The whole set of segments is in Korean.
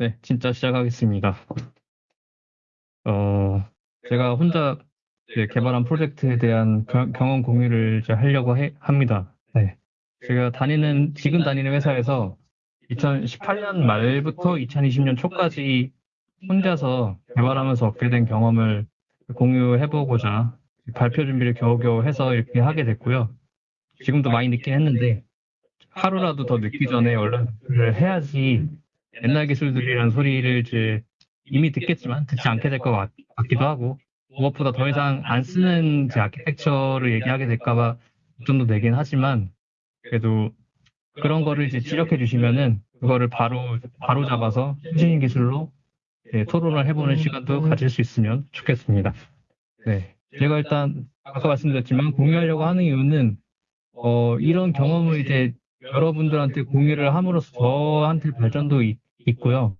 네, 진짜 시작하겠습니다. 어, 제가 혼자 이제 개발한 프로젝트에 대한 겨- 경험 공유를 이제 하려고 해- 합니다. 네. 제가 다니는, 지금 다니는 회사에서 2018년 말부터 2020년 초까지 혼자서 개발하면서 얻게 된 경험을 공유해보고자 발표 준비를 겨우겨우 해서 이렇게 하게 됐고요. 지금도 많이 늦긴 했는데 하루라도 더 늦기 전에 얼른 를 해야지 옛날 기술들이라는 소리를 이제 이미 듣겠지만 듣지 않게 될 것 같기도 하고 무엇보다 더 이상 안 쓰는 제 아키텍처를 얘기하게 될까봐 걱정도 되긴 하지만 그래도 그런 거를 이제 지적해 주시면은 그거를 바로 바로 잡아서 최신 기술로 네, 토론을 해보는 시간도 가질 수 있으면 좋겠습니다. 네, 제가 일단 아까 말씀드렸지만 공유하려고 하는 이유는 어, 이런 경험을 이제 여러분들한테 공유를 함으로써 저한테 발전도 있, 있고요.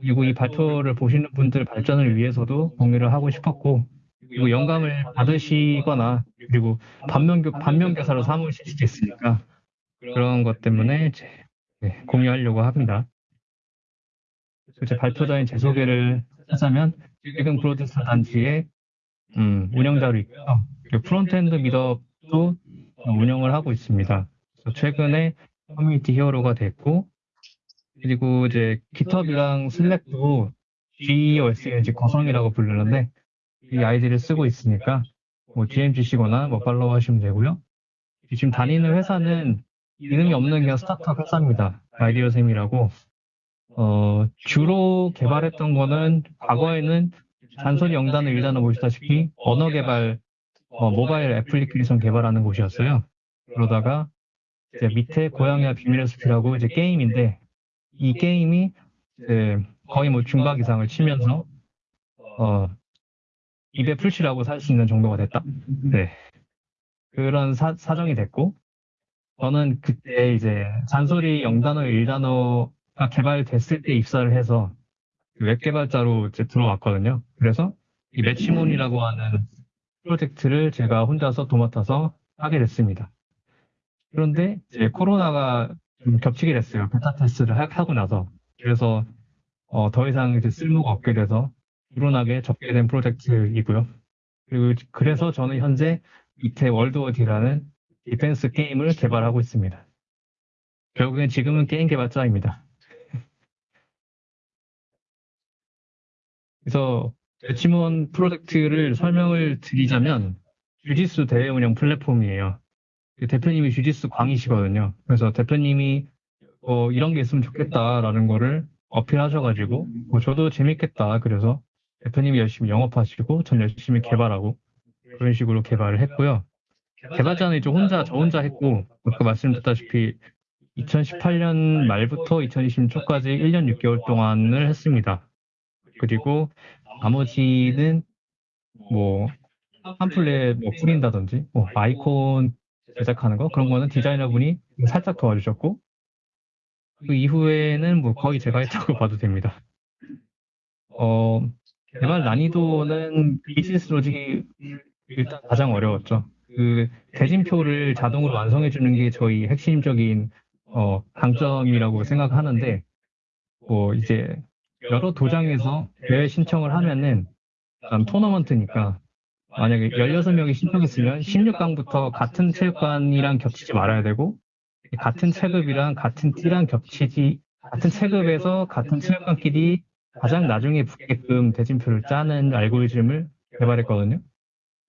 그리고 이 발표를 보시는 분들 발전을 위해서도 공유를 하고 싶었고, 그리고 영감을 받으시거나, 그리고 반면교, 반면 교사로 삼으실 수도 있으니까, 그런 것 때문에 이제, 네, 공유하려고 합니다. 제 발표자인 제 소개를 하자면, 지금 브로드스타 단지의 음, 운영자로 있고요. 프론트엔드 미더도 운영을 하고 있습니다. 최근에 커뮤니티 히어로가 됐고, 그리고 이제 깃허브랑 슬랙도 GOS의 이제 거성이라고 부르는데, 이 아이디를 쓰고 있으니까, 뭐 DMG시거나 뭐 팔로우 하시면 되고요. 지금 다니는 회사는 이름이 없는 그냥 스타트업 회사입니다. 아이디어샘이라고. 어, 주로 개발했던 거는 과거에는 잔소리 영단을 일단은 보시다시피 언어 개발, 어, 모바일 애플리케이션 개발하는 곳이었어요. 그러다가 이제 밑에 고양이와 비밀의 숲이라고 이제 게임인데 이 게임이 이제 거의 뭐 중박 이상을 치면서 어 입에 풀칠하고 살 수 있는 정도가 됐다. 네. 그런 사, 사정이 됐고 저는 그때 이제 잔소리 0단어 1단어가 개발됐을 때 입사를 해서 웹 개발자로 이제 들어왔거든요. 그래서 이 매치몬이라고 하는 프로젝트를 제가 혼자서 도맡아서 하게 됐습니다. 그런데 이제 코로나가 좀 겹치게 됐어요. 베타 테스트를 하- 하고 나서. 그래서 어, 더 이상 이제 쓸모가 없게 돼서 불운하게 접게 된 프로젝트이고요. 그리고 그래서 저는 현재 이태 월드 워디라는 defense 게임을 개발하고 있습니다. 결국엔 지금은 게임 개발자입니다. 그래서 매치몬 프로젝트를 설명을 드리자면 주짓수 대회 운영 플랫폼이에요. 그 대표님이 주짓수 광이시거든요. 그래서 대표님이 어, 이런 게 있으면 좋겠다라는 거를 어필하셔가지고 뭐 저도 재밌겠다. 그래서 대표님이 열심히 영업하시고 전 열심히 개발하고 그런 식으로 개발을 했고요. 개발자는 이제 혼자 저 혼자 했고 아까 말씀드렸다시피 2018년 말부터 2020년 초까지 1년 6개월 동안을 했습니다. 그리고 나머지는 뭐 팜플렛 뭐 뿌린다든지 뭐 아이콘 제작하는 거 그런 거는 디자이너분이 살짝 도와주셨고 그 이후에는 뭐 거의 제가 했다고 봐도 됩니다. 어 개발 난이도는 비즈니스 로직이 일단 가장 어려웠죠. 그 대진표를 자동으로 완성해 주는 게 저희 핵심적인 어 강점이라고 생각하는데 뭐 이제 여러 도장에서 대회 신청을 하면은 일단 토너먼트니까 만약에 16명이 신청했으면 16강부터 같은 체육관이랑 겹치지 말아야 되고 같은 체급이랑 같은 띠랑 겹치지 같은 체급에서 같은 체육관끼리 가장 나중에 붙게끔 대진표를 짜는 알고리즘을 개발했거든요.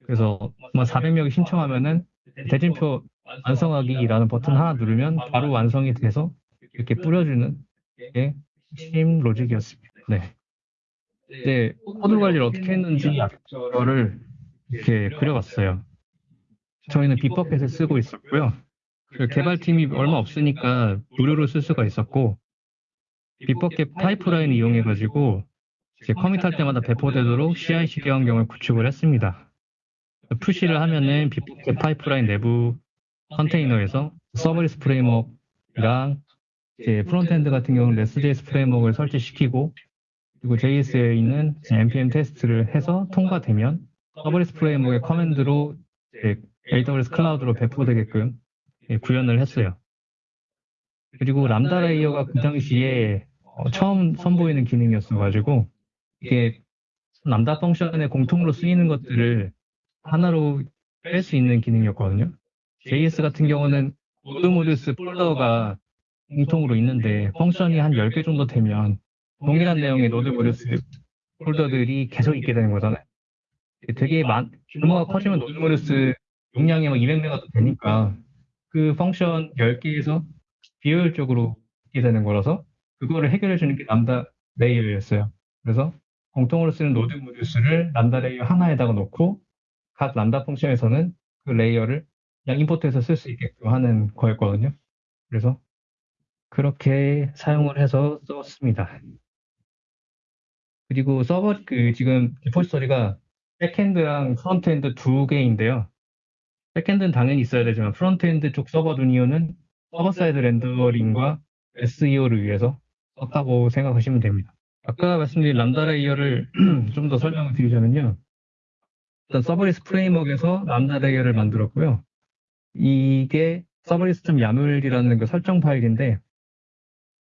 그래서 뭐 400명이 신청하면은 대진표 완성하기라는 버튼 하나 누르면 바로 완성이 돼서 이렇게 뿌려주는 게 핵심 로직이었습니다. 네. 이제 코드 관리를 어떻게 했는지 그거를 이렇게 그려봤어요. 저희는 비퍼펫을 쓰고 있었고요. 그 개발팀이 얼마 없으니까 무료로 쓸 수가 있었고 Bitbucket 파이프라인을 이용해가지고 이제 commit할 때마다 배포되도록 CI/CD 환경을 구축을 했습니다. push를 하면은 Bitbucket 파이프라인 내부 컨테이너에서 Serverless Framework랑 이제 frontend 같은 경우는 Next.js framework를 설치시키고 그리고 JS에 있는 npm 테스트를 해서 통과되면 Serverless Framework의 command로 AWS 클라우드로 배포되게끔 예, 구현을 했어요. 그리고 Lambda Layer가 그 당시에 어, 처음 선보이는 기능이었어가지고 이게 Lambda function의 공통으로 쓰이는 것들을 하나로 뺄 수 있는 기능이었거든요. JS 같은 경우는 node modules 폴더가 공통으로 있는데 function이 한 10개 정도 되면 동일한 내용의 node modules 폴더들이 계속 있게 되는 거잖아요. 되게 많, 규모가 커지면 node modules 용량이 막 200메가도 되니까 그 function 10개에서 비효율적으로 있게 되는 거라서 그거를 해결해 주는 게 Lambda Layer였어요. 그래서 공통으로 쓰는 node modules를 Lambda Layer 하나에다가 놓고 각 Lambda function에서는 그 layer를 그냥 import해서 쓸 수 있게끔 하는 거였거든요. 그래서 그렇게 사용을 해서 썼습니다. 그리고 서버 그 지금 repository가 backend랑 frontend 두 개인데요. backend는 당연히 있어야 되지만 frontend 쪽 서버 둔 이유는 server side rendering과 SEO를 위해서 썼다고 생각하시면 됩니다. 아까 말씀드린 Lambda Layer를 좀 더 설명을 드리자면요. 일단 Serverless Framework에서 Lambda Layer를 만들었고요. 이게 serverless.yaml이라는 그 설정 파일인데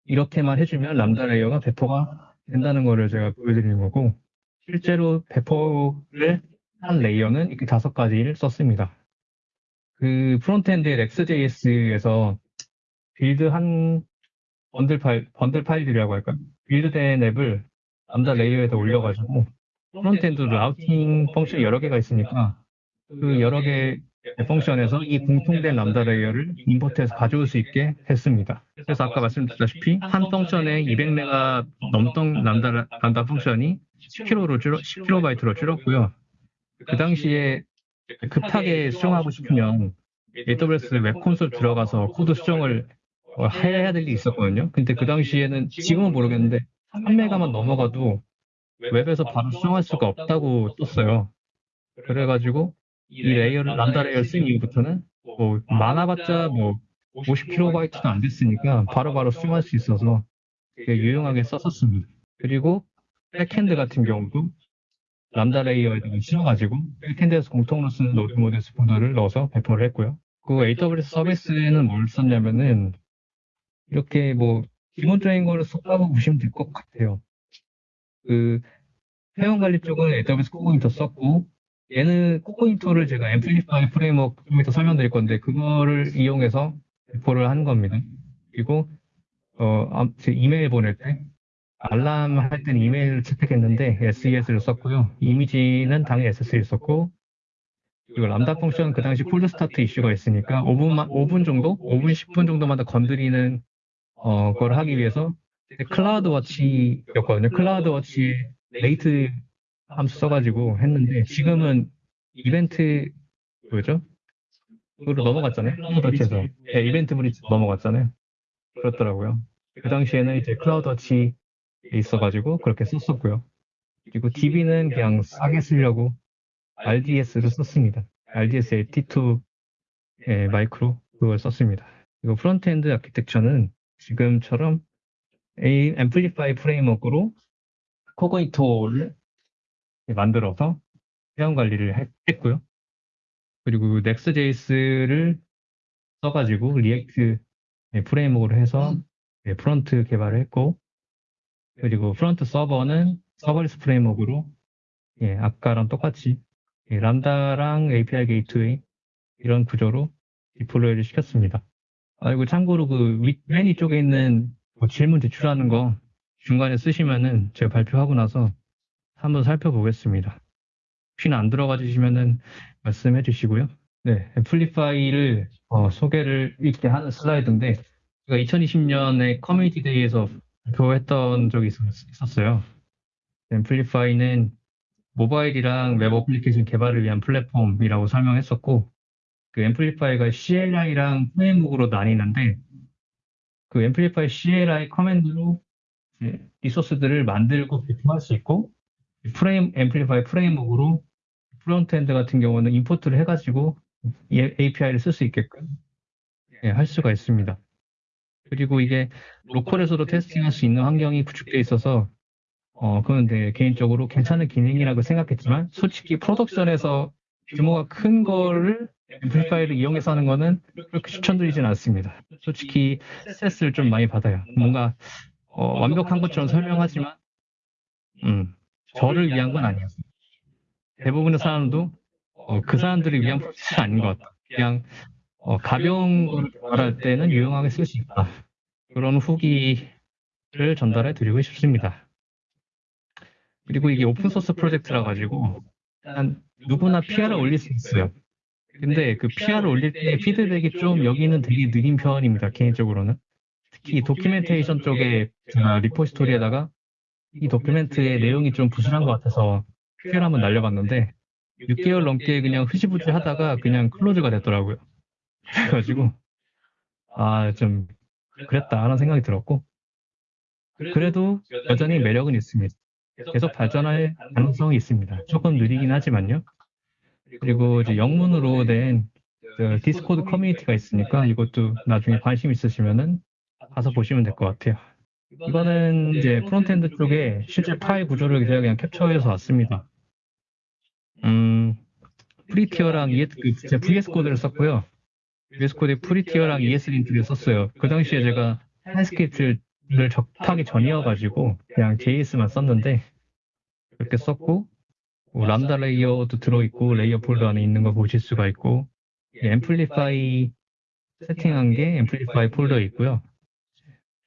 이렇게만 해주면 Lambda Layer가 배포가 된다는 거를 제가 보여드리는 거고 실제로 배포를 한 layer는 이렇게 다섯 가지를 썼습니다. 그 frontend의 Next.js에서 build한 bundle 파일, 번들 파일들이라고 할까요? build된 앱을 Lambda Layer에다 올려가지고 frontend routing function이 여러 개가 있으니까 그 여러 개의 function에서 이 공통된 Lambda Layer를 import해서 가져올 수 있게 했습니다. 그래서 아까 말씀드렸다시피 한 function에 200메가 넘던 Lambda, Lambda function이 10kb로 줄어, 10kb로 줄었고요. 그 당시에 급하게 수정하고 싶으면 AWS 웹 콘솔 들어가서 코드 수정을 해야 될 일이 있었거든요. 근데 그 당시에는 지금은 모르겠는데 3메가만 넘어가도 웹에서 바로 수정할 수가 없다고 떴어요. 그래가지고 이 layer를 Lambda Layer 쓴 이후부터는 뭐 많아봤자 뭐 50kb도 안 됐으니까 바로바로 바로 수정할 수 있어서 유용하게 썼었습니다. 그리고 backend 같은 경우도 Lambda Layer에다가 실어가지고 backend에서 공통으로 쓰는 node modules 폴더를 넣어서 배포를 했고요. 그 AWS 서비스에는 뭘 썼냐면은 이렇게 뭐 기본적인 거를 썼다고 보시면 될 것 같아요. 그 회원 관리 쪽은 AWS Cognito 썼고 얘는 Cognito를 제가 Amplify framework 좀 이따 설명드릴 건데 그거를 이용해서 배포를 한 겁니다. 그리고 어, 제 이메일 보낼 때 알람 할 때는 이메일을 채택했는데 SES를 썼고요. 이미지는 당연히 S3를 썼고 그리고 Lambda function 그 당시 cold start 이슈가 있으니까 5분만 5분 정도, 5분 10분 정도마다 건드리는 어, 그걸 하기 위해서 CloudWatch였거든요. CloudWatch rate 함수 써가지고 했는데 지금은 이벤트 뭐죠? 그로 넘어갔잖아요. CloudWatch에서 네, EventBridge 넘어갔잖아요. 그렇더라고요. 그 당시에는 이제 CloudWatch 있어가지고 그렇게 썼었고요. 그리고 DB는 그냥 싸게 쓰려고 RDS를 썼습니다. RDS t2 예, 마이크로 그걸 썼습니다. 그리고 frontend architecture는 지금처럼 A 앰플리파이 프레임워크로 Cognito를 만들어서 회원 관리를 했고요. 그리고 Next.js를 써가지고 React framework로 해서 front 개발을 했고 그리고 front 서버는 serverless framework로 예, 아까랑 똑같이 예, 람다랑 API 게이트웨이 이런 구조로 deploy를 시켰습니다. 아, 이고 참고로 그 윗, 맨 위쪽에 있는 뭐 질문 제출하는 거 중간에 쓰시면은 제가 발표하고 나서 한번 살펴보겠습니다. 혹시나 안 들어가 주시면은 말씀해 주시고요. 네, Amplify를 어, 소개를 이렇게 하는 슬라이드인데 제가 2020년에 Community Day에서 발표했던 적이 있었어요. Amplify는 모바일이랑 웹 어플리케이션 개발을 위한 플랫폼이라고 설명했었고 그 Amplify가 CLI랑 framework로 나뉘는데 그 앰플리파이 CLI 커맨드로 리소스들을 만들고 배포할 수 있고 frame Amplify framework로 frontend 같은 경우는 import를 해가지고 API를 쓸 수 있게끔 예, 할 수가 있습니다. 그리고 이게 local에서도 testing할 수 있는 환경이 구축되어 있어서 어, 그건 되 개인적으로 괜찮은 기능이라고 생각했지만 솔직히 production에서 규모가 큰 거를 앰플리파이를 이용해서 하는 거는 그렇게 추천드리진 않습니다. 솔직히 스트레스를 좀 많이 받아요. 뭔가 어, 완벽한 것처럼 설명하지만 음, 저를 위한 건 아니었어요. 대부분의 사람도 어, 그 사람들을 위한 프로젝트가 아닌 것 같다. 그냥 어, 가벼운 걸 말할 때는 유용하게 쓸 수 있다. 그런 후기를 전달해 드리고 싶습니다. 그리고 이게 오픈소스 프로젝트라 가지고 일단 누구나 PR을 올릴 수 있어요. 근데 그 PR을 올릴 때 피드백이 좀 여기는 되게 느린 편입니다. 개인적으로는. 특히 도큐멘테이션 쪽에 제가 리포지토리에다가 이 도큐멘트의 내용이 좀 부실한 것 같아서 PR 한번 날려봤는데 6개월 넘게 그냥 흐지부지 하다가 그냥 클로즈가 됐더라고요. 그래가지고 아 좀 그랬다 하는 생각이 들었고 그래도 여전히 매력은 있습니다. 계속 발전할 가능성이 있습니다. 조금 느리긴 하지만요. 그리고 이제 영문으로 된 그 Discord 커뮤니티가 있으니까 이것도 나중에 관심 있으시면은 가서 보시면 될 것 같아요. 이거는 이제 frontend 쪽에 실제 파일 구조를 그냥 캡처해서 왔습니다. 음, Prettier랑 ES, 그 VS Code를 썼고요. VS 코드에 프리티어랑 ES 린트를 썼어요. 그 당시에 제가 TypeScript를 접하기 전이어가지고 그냥 JS만 썼는데 그렇게 썼고 뭐 Lambda layer도 들어있고 layer 폴더 안에 있는 거 보실 수가 있고 Amplify 세팅한 게 Amplify 폴더에 있고요.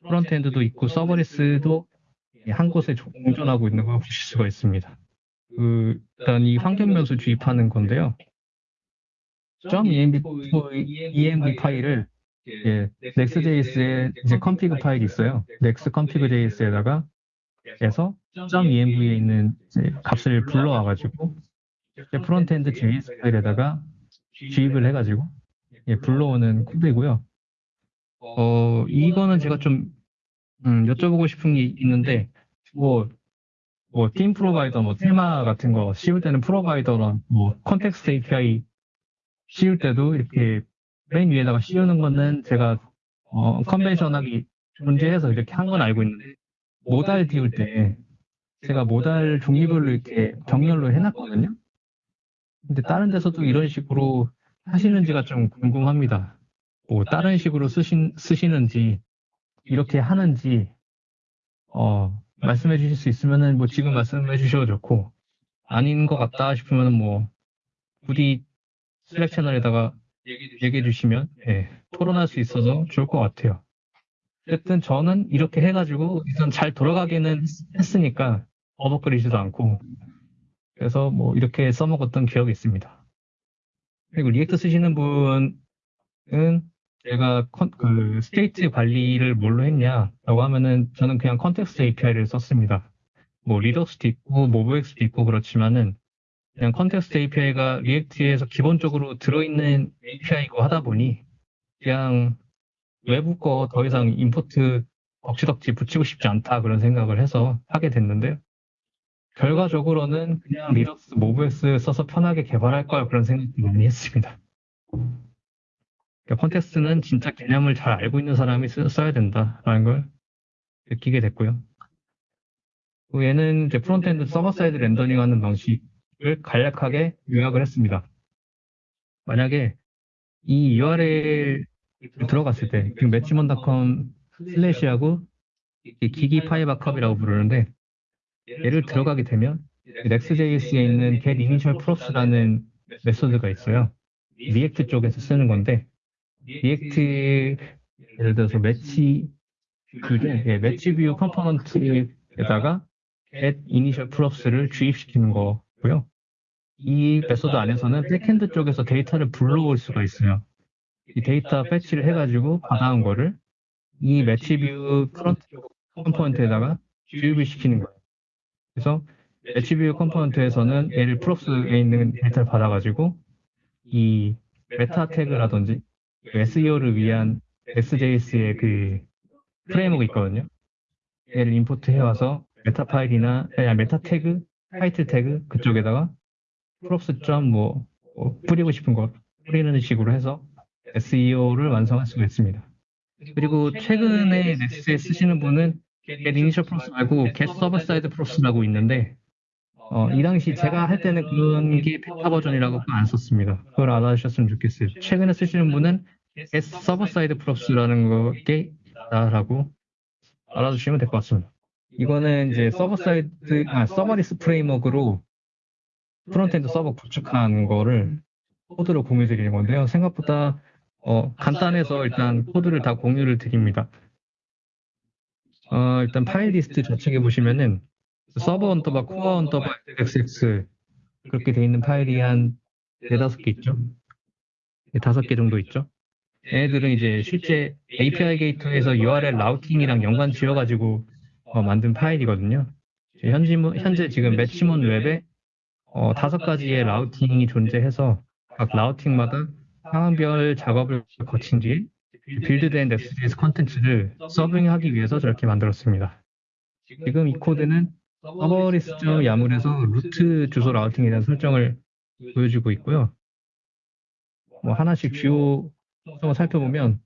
frontend도 있고 serverless도 한 곳에 공존하고 있는 거 보실 수가 있습니다. 그 일단 이 환경 변수 주입하는 건데요. .env, env 파일을 예, Next.js에 이제 config 파일이 있어요. next config.js에다가 해서 .env에 있는 값을 불러와가지고 frontend JS 파일에다가 주입을 해가지고 예, 불러오는 코드이고요. 어 이거는 제가 좀 음, 여쭤보고 싶은 게 있는데 뭐 뭐 theme provider, 뭐 테마 같은 거 씌울 때는 프로바이더랑 뭐 컨텍스트 API 씌울 때도 이렇게 맨 위에다가 씌우는 거는 제가 어, 컨벤셔널하게 존재해서 이렇게 한 건 알고 있는데 모달 띄울 때 제가 모달 종류별로 이렇게 병렬로 해놨거든요. 근데 다른 데서도 이런 식으로 하시는지가 좀 궁금합니다. 뭐 다른 식으로 쓰신, 쓰시는지 이렇게 하는지 어, 말씀해 주실 수 있으면은 뭐 지금 말씀해 주셔도 좋고 아닌 것 같다 싶으면 뭐 부디 Slack 채널에다가 얘기해 주시면 예, 토론할 수 있어서 좋을 것 같아요. 어쨌든 저는 이렇게 해가지고 일단 잘 돌아가기는 했으니까 버벅거리지도 않고 그래서 뭐 이렇게 써먹었던 기억이 있습니다. 그리고 React 쓰시는 분은 제가 컨, 그 state 관리를 뭘로 했냐라고 하면은 저는 그냥 context API를 썼습니다. 뭐 Redux도 있고 MobX도 있고 그렇지만은 그냥 컨텍스트 API가 리액트에서 기본적으로 들어있는 API고 하다 보니 그냥 외부 거 더 이상 import 덕지덕지 붙이고 싶지 않다 그런 생각을 해서 하게 됐는데요. 결과적으로는 그냥 Redux MobX 써서 편하게 개발할 걸 그런 생각을 많이 했습니다. 그러니까 context는 진짜 개념을 잘 알고 있는 사람이 써야 된다라는 걸 느끼게 됐고요. 얘는 이제 frontend server side rendering 하는 방식을 간략하게 요약을 했습니다. 만약에 이 URL 들어갔을 때, 지금 매치먼닷컴 slash하고 기기 파이바컵이라고 부르는데, 얘를 들어가게 되면 Next.js에 있는 get initial props라는 메소드가 있어요. React 쪽에서 쓰는 건데, React 예를 들어서 match view를 예, match view component에다가 get initial props를 주입시키는 거고요. 이 메소드 안에서는 backend 쪽에서 데이터를 불러올 수가 있어요. 이 데이터 fetch를 해가지고 받아온 거를 이 match view component에다가 주입을 시키는 거예요. 그래서 match view component에서는 얘를 props에 있는 데이터를 받아가지고 이 meta 태그라든지 SEO를 위한 Next.js의 그 framework 있거든요. 얘를 import 해와서 meta 파일이나 아니, meta 태그, 타이틀 태그 그쪽에다가 props 점 뭐 뭐 뿌리고 싶은 거 뿌리는 식으로 해서 SEO를 완성할 수가 있습니다. 그리고 최근에 Next.js 쓰시는 분은 get initial props 말고 get server side props라고 있는데 어, 이 당시 제가 할 때는 그런 게 베타 버전이라고 안 썼습니다. 그걸 알아주셨으면 좋겠어요. 최근에 쓰시는 분은 server side props라는 게 있다라고 알아두시면 될 것 같습니다. 이거는 이제 서버 사이드, 아, serverless framework로 frontend 서버 구축한 거를 코드로 공유 드리는 건데요. 생각보다 어, 간단해서 일단 코드를 다 공유를 드립니다. 어, 일단 파일 리스트 좌측에 보시면은 서버 underbar Koa underbar xx 그렇게 돼 있는 파일이 한 네다섯 개 있죠. 네, 다섯 개 정도 있죠. 얘네들은 이제 실제 API 게이트에서 URL 라우팅이랑 연관 지어가지고 어, 만든 파일이거든요. 현지, 현재 지금 매치몬 웹에 어, 다섯 가지의 routing이 존재해서 각 routing마다 상황별 작업을 거친 뒤에 build된 Next.js 컨텐츠를 서빙하기 위해서 저렇게 만들었습니다. 지금 이 코드는 serverless YAML에서 루트 주소 routing에 대한 설정을 보여주고 있고요. 뭐 하나씩 주요 속성을 살펴보면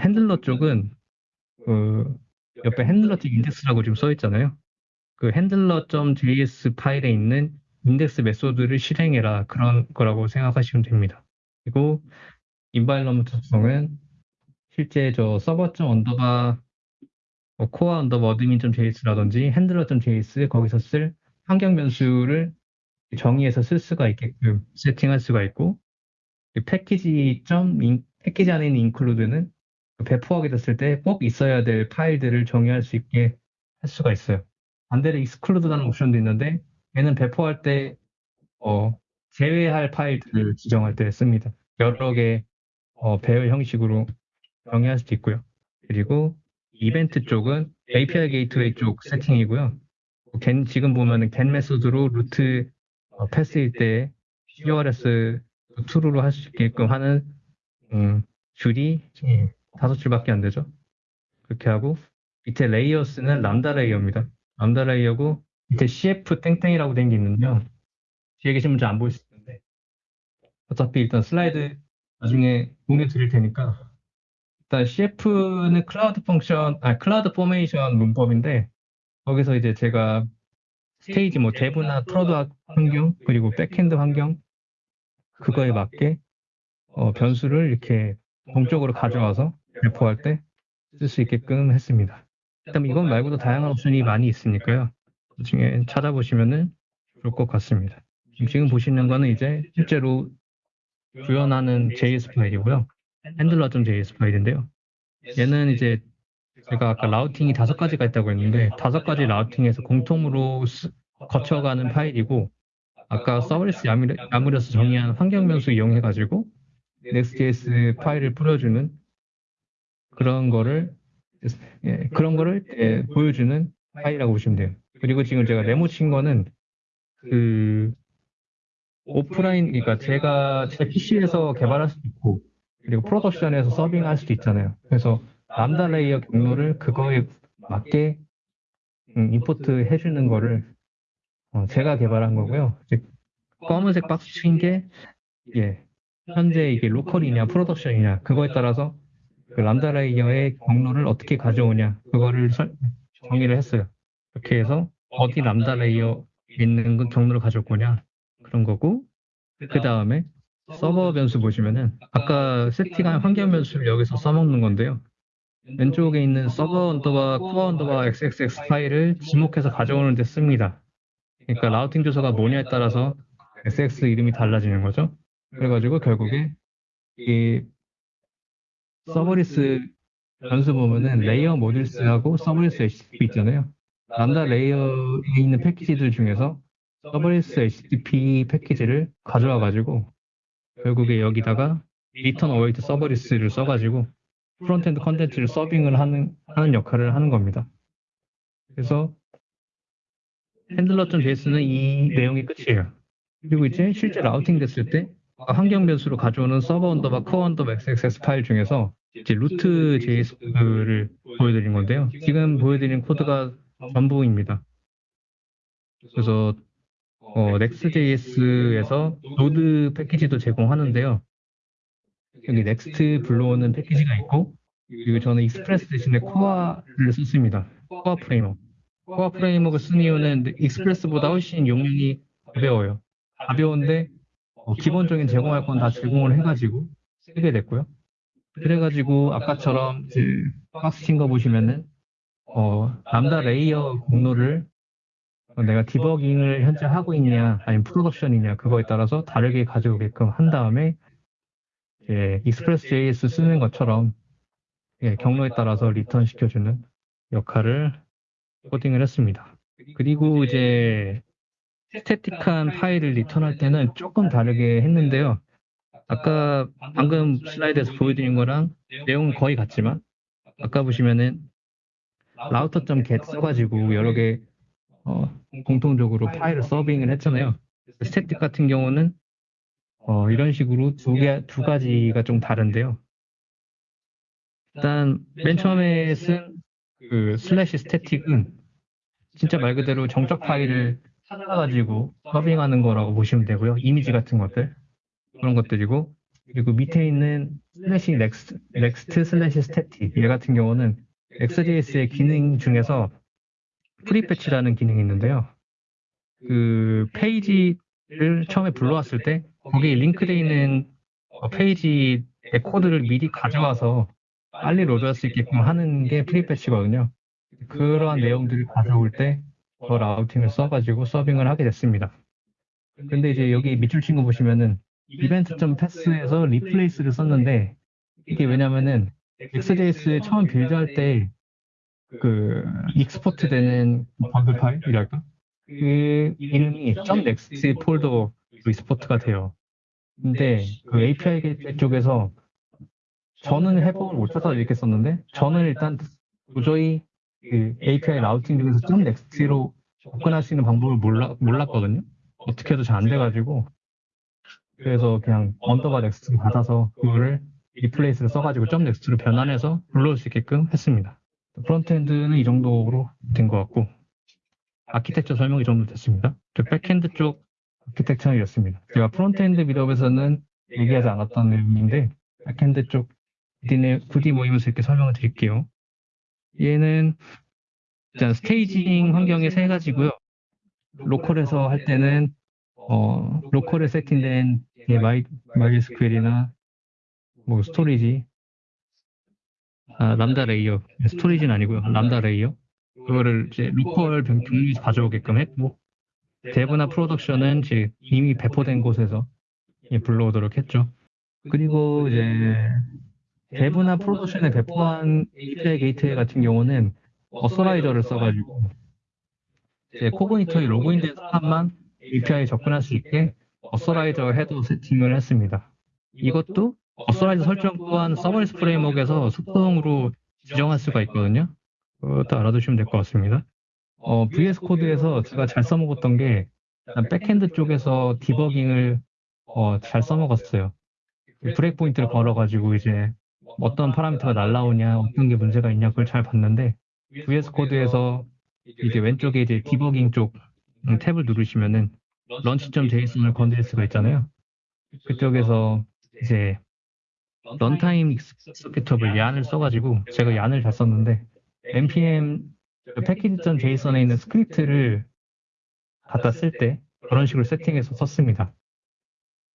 handler 쪽은 그 옆에 handler.틱 index라고 지금 써 있잖아요. 그 handler.js 파일에 있는 index method를 실행해라 그런 거라고 생각하시면 됩니다. 그리고 environment 특성은 실제 저 서버 점 underbar 뭐 Koa underbar admin.js라든지 handler.js 거기서 쓸 환경 변수를 정의해서 쓸 수가 있게끔 세팅할 수가 있고 패키지 점 패키지 안에 있는 include는 배포하게 됐을 때 꼭 있어야 될 파일들을 정의할 수 있게 할 수가 있어요. 반대로 exclude라는 옵션도 있는데 얘는 배포할 때 어, 제외할 파일들을 지정할 때 씁니다. 여러 개 어, 배열 형식으로 정의할 수도 있고요. 그리고 이벤트 쪽은 API gateway 쪽 세팅이고요. GET, 지금 보면은 GET method로 루트 어, path일 때 CORS true로 할 수 있게끔 하는 음, 줄이 다섯 줄밖에 안 되죠. 그렇게 하고 밑에 layers는 Lambda layer입니다. Lambda layer고 밑에 CF 땡땡이라고 된 게 있는데요. 뒤에 계신 분들 안 보이실 텐데 어차피 일단 슬라이드 나중에 공유 드릴 테니까 일단 CF는 cloud function, 아 CloudFormation 문법인데 거기서 이제 제가 stage 뭐 dev나 prod 환경 그리고 backend 환경 그거에 맞게 어, 변수를 이렇게 동적으로 가져와서 배포할 때 쓸 수 있게끔 했습니다. 일단 이건 말고도 다양한 옵션이 많이 있으니까요. 나중에 찾아보시면은 좋을 것 같습니다. 지금 보시는 거는 이제 실제로 구현하는 JS 파일이고요. handler.js 파일인데요. 얘는 이제 제가 아까 routing이 다섯 가지가 있다고 했는데 다섯 가지 routing에서 공통으로 거쳐가는 파일이고 아까 serverless YAML에서 정의한 환경 변수 이용해가지고 Next.js 파일을 뿌려주는 그런 거를 예, 그런 거를 예, 보여주는 파일이라고 보시면 돼요. 그리고 지금 제가 네모 친 거는 그 오프라인 그러니까 제가 제 PC에서 개발할 수도 있고 그리고 production에서 서빙할 수도 있잖아요. 그래서 Lambda layer 경로를 그거에 맞게 음, import 해주는 거를 어, 제가 개발한 거고요. 검은색 박스 친 게, 예, 현재 이게 local이냐, production이냐, 그거에 따라서 그 Lambda layer의 경로를 어떻게 가져오냐, 그거를 설, 정의를 했어요. 이렇게 해서 어디 Lambda layer 있는 그 경로를 가져올 거냐, 그런 거고, 그 다음에 서버 변수 보시면은 아까 세팅한 환경 변수를 여기서 써먹는 건데요. 왼쪽에 있는 서버 underbar Koa underbar xxx 파일을 지목해서 가져오는 데 씁니다. 그러니까 routing 주소가 뭐냐에 따라서 xx 이름이 달라지는 거죠. 그래가지고 결국에 이 serverless 변수 보면은 레이어 모듈스하고 서버리스 HTTP 있잖아요. Lambda layer에 있는 패키지들 중에서 serverless HTTP 패키지를 가져와 가지고 결국에 여기다가 return await serverless를 써가지고 frontend 컨텐츠를 서빙을 하는 하는 역할을 하는 겁니다. 그래서 handler.js는 이 내용이 끝이에요. 그리고 이제 실제 routing 됐을 때 환경 변수로 가져오는 서버 underbar Koa underbar xxs 파일 중에서 이제 루트 JS를 보여드린 건데요. 지금 보여드린 코드가 전부입니다. 그래서 어, Next.js에서 Node 패키지도 제공하는데요. 여기 Next 불러오는 패키지가 있고 그리고 저는 Express 대신에 Koa를 썼습니다. Koa framework. Koa framework 쓴 이유는 Express보다 훨씬 용량이 가벼워요. 가벼운데 어, 기본적인 제공할 건 다 제공을 해가지고 쓰게 됐고요. 그래가지고 아까처럼 박스 친거 보시면은 어, Lambda layer 경로를 내가 debugging을 현재 하고 있냐, 아니면 production이냐, 그거에 따라서 다르게 가져오게끔 한 다음에, 예, Express JS 쓰는 것처럼, 예, 경로에 따라서 return 시켜주는 역할을 코딩을 했습니다. 그리고 이제, static한 파일을 return할 때는 조금 다르게 했는데요. 아까 방금 슬라이드에서 보여드린 거랑 내용은 거의 같지만, 아까 보시면은 router.get 써가지고 여러 개 어, 공통적으로 파일을 서빙을 했잖아요. static 같은 경우는 어, 이런 식으로 두 개, 두 가지가 좀 다른데요. 일단 맨 처음에 쓴 그 slash static은 진짜 말 그대로 정적 파일을 찾아가지고 서빙하는 거라고 보시면 되고요. 이미지 같은 것들 그런 것들이고 그리고 밑에 있는 slash next, next slash static 얘 같은 경우는 Next.js의 기능 중에서 prefetch라는 기능이 있는데요. 그 페이지를 처음에 불러왔을 때 거기에 링크되어 있는 페이지의 코드를 미리 가져와서 빨리 load할 수 있게끔 하는 게 prefetch거든요. 그러한 내용들을 가져올 때도 routing을 써가지고 서빙을 하게 됐습니다. 근데 이제 여기 밑줄 친거 보시면은 event.path에서 replace를 썼는데 이게 왜냐면은 Next.js 처음 build할 때 그 export 되는 번들 파일이랄까? 그 이름이 .next 폴더로 export가 돼요. 근데 그 API gate 쪽에서 저는 해법을 못 찾아서 이렇게 썼는데 저는 일단 도저히 그 API routing 중에서 .next로 접근할 수 있는 방법을 몰라, 몰랐거든요. 어떻게 해도 잘 안 돼가지고 그래서 그냥 underbar next를 받아서 그거를 replace를 써가지고 .next로 변환해서 불러올 수 있게끔 했습니다. frontend는 이 정도로 된 것 같고 아키텍처 설명 이 정도 됐습니다. backend 쪽 아키텍처는 이렇습니다. 제가 frontend meetup에서는 얘기하지 않았던 내용인데 backend 쪽 스터디 모임에서 이렇게 설명을 드릴게요. 얘는 일단 staging 환경의 세 가지고요. 로컬에서 할 때는 어, 로컬에 세팅된 마이, MySQL이나 뭐 storage, 아, Lambda layer, storage는 아니고요. Lambda layer. 그거를 이제 로컬 경로에서 가져오게끔 했고, dev나 production은 이제 이미 배포된 곳에서 불러오도록 했죠. 그리고 이제 dev나 production에 배포한 API Gateway 같은 경우는 authorizer를 써가지고 이제 Cognito에 로그인된 사람만 API에 접근할 수 있게 authorizer header 세팅을 했습니다. 이것도 authorizer 설정 또한 Serverless Framework에서 수동으로 지정할 수가 있거든요. 그것도 알아두시면 될 것 같습니다. 어, VS Code에서 제가 잘 써먹었던 게 backend 쪽에서 디버깅을 어, 잘 써먹었어요. breakpoint를 걸어가지고 이제 어떤 parameter가 날라오냐, 어떤 게 문제가 있냐 그걸 잘 봤는데 VS Code에서 이제 왼쪽에 이제 디버깅 쪽 탭을 누르시면은 launch.json을 건드릴 수가 있잖아요. 그쪽에서 이제 runtime executable yarn을 써가지고 제가 yarn을 잘 썼는데 npm package.json에 있는 스크립트를 갖다 쓸 때 그런 식으로 세팅해서 썼습니다.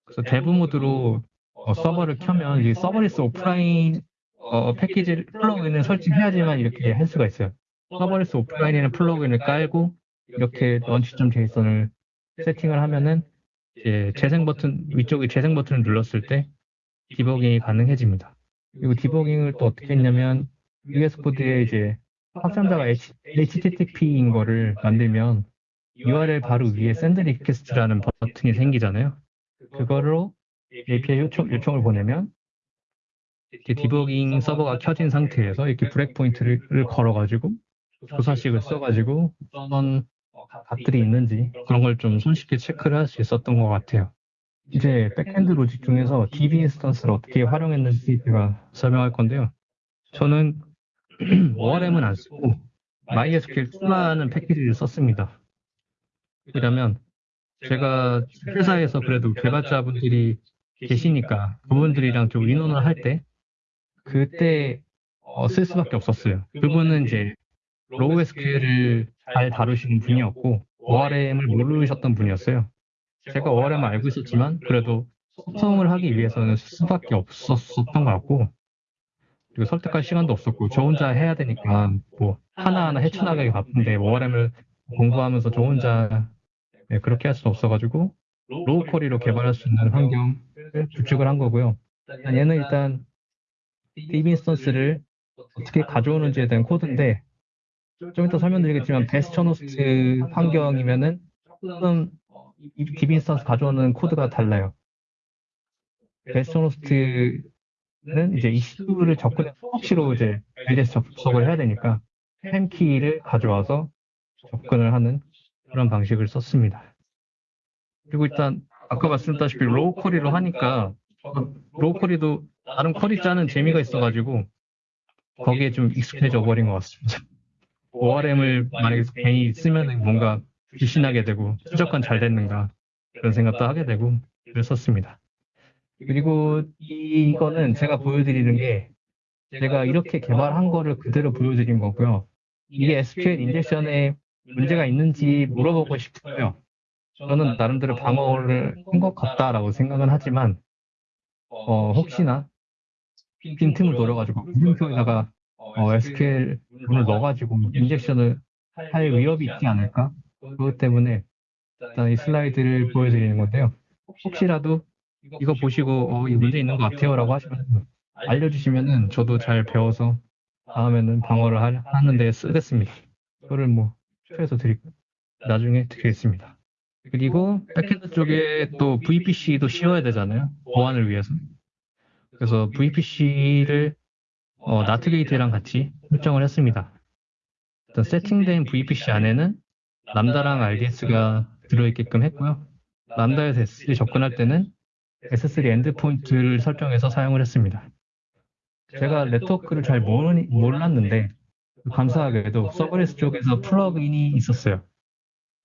그래서 dev 모드로 어, 서버를 켜면 이 serverless offline 어, 패키지 plugin을 설치해야지만 이렇게 할 수가 있어요. serverless offline에는 plugin을 깔고 이렇게 launch.json을 세팅을 하면은 이제 재생 버튼 위쪽에 재생 버튼을 눌렀을 때 디버깅이 가능해집니다. 그리고 디버깅을 또 어떻게 했냐면 VS Code에 이제 확장자가 HTTP인 거를 만들면 URL 바로 위에 send request라는 버튼이 생기잖아요. 그거로 API 요청, 요청을 보내면 디버깅 서버가 켜진 상태에서 이렇게 breakpoint를 걸어가지고 조사식을 써가지고 어떤 값들이 있는지 그런 걸 좀 손쉽게 체크를 할 수 있었던 것 같아요. 이제 backend 로직 중에서 DB instance를 어떻게 활용했는지 제가 설명할 건데요. 저는 ORM은 안 쓰고 MySQL2라는 패키지를 썼습니다. 왜냐면 제가 회사에서 그래도 개발자분들이 계시니까 그분들이랑 좀 의논을 할 때 그때 어, 쓸 수밖에 없었어요. 그분은 이제 raw SQL을 잘 다루시는 분이었고 ORM을 모르셨던 분이었어요. 제가 ORM을 알고 있었지만 그래도 소통을 하기 위해서는 쓸 수밖에 없었던 것 같고 그리고 설득할 시간도 없었고 저 혼자 해야 되니까 뭐 하나하나 헤쳐나가기 바쁜데 ORM을 공부하면서 저 혼자 네, 그렇게 할 수 없어가지고 raw query로 개발할 수 있는 환경을 구축을 한 거고요. 얘는 일단 DB instance를 어떻게 가져오는지에 대한 코드인데 좀 이따 설명드리겠지만 bastion host 환경이면은 조금 DB instance 가져오는 코드가 달라요. bastion host는 이제 이슈를 접근 수시로 이제 RDS 접속을 해야 되니까 pem key를 가져와서 접근을 하는 그런 방식을 썼습니다. 그리고 일단 아까 말씀드렸다시피 raw query로 하니까 raw query도 다른 query 짜는 재미가 있어가지고 거기에 좀 익숙해져 버린 것 같습니다. ORM을 만약에 괜히 쓰면 뭔가 의심하게 되고 최적화 잘 됐는가 그런 생각도 하게 되고 그랬었습니다. 그리고 이거는 제가 보여드리는 게 제가 이렇게 개발한 거를 그대로 보여드린 거고요. 이게 SQL 인젝션에 문제가 있는지 물어보고 싶어요. 저는 나름대로 방어를 한 것 같다라고 생각은 하지만 어, 혹시나 빈틈을 노려가지고 물음표에다가 어, SQL 문을 넣어가지고 인젝션을 할 위협이 있지 않을까? 그것 때문에 일단 이 슬라이드를 보여드리는 건데요. 혹시라도 이거 보시고 어, 이 문제 있는 것 같아요라고 하시면 알려주시면은 저도 잘 배워서 다음에는 방어를 하, 하는데 쓰겠습니다. 그거를 뭐 표해서 드릴까 나중에 드리겠습니다. 그리고 백핸드 쪽에 또 VPC도 씌워야 되잖아요. 보안을 위해서. 그래서 VPC를 어, NAT gateway랑 같이 설정을 했습니다. 일단 세팅된 VPC 안에는 Lambda랑 RDS가 들어있게끔 했고요. Lambda에서 S3 접근할 때는 S3 endpoint를 설정해서 사용을 했습니다. 제가 네트워크를 잘 모르니, 몰랐는데 감사하게도 Serverless 쪽에서 plugin이 있었어요.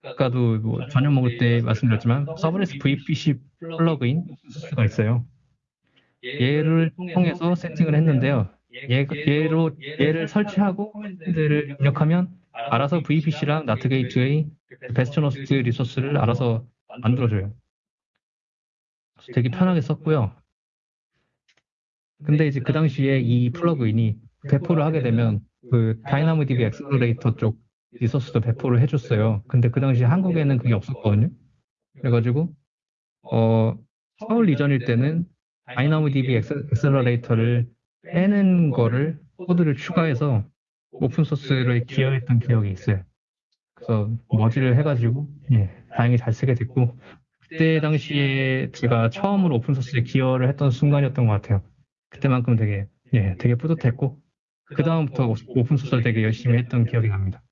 아까도 뭐 저녁 먹을 때 말씀드렸지만 Serverless VPC plugin 가 있어요. 얘를 통해서 세팅을 했는데요. 얘, 얘로 얘를 설치하고 command를 입력하면 알아서 VPC랑 NAT gateway bastion host resource를 알아서 만들어줘요. 되게 편하게 썼고요. 근데 이제 그 당시에 이 plugin이 배포를 하게 되면 그 DynamoDB Accelerator 쪽 resource도 배포를 해줬어요. 근데 그 당시에 한국에는 그게 없었거든요. 그래가지고 어, 서울 이전일 때는 DynamoDB Accelerator를 빼는 거를 코드를 추가해서 open source를 기여했던 기억이 있어요. 그래서 머지를 해가지고 예, 다행히 잘 쓰게 됐고 그때 당시에 제가 처음으로 open source에 기여를 했던 순간이었던 것 같아요. 그때만큼 되게 예, 되게 뿌듯했고 그 다음부터 open source를 되게 열심히 했던 기억이 납니다.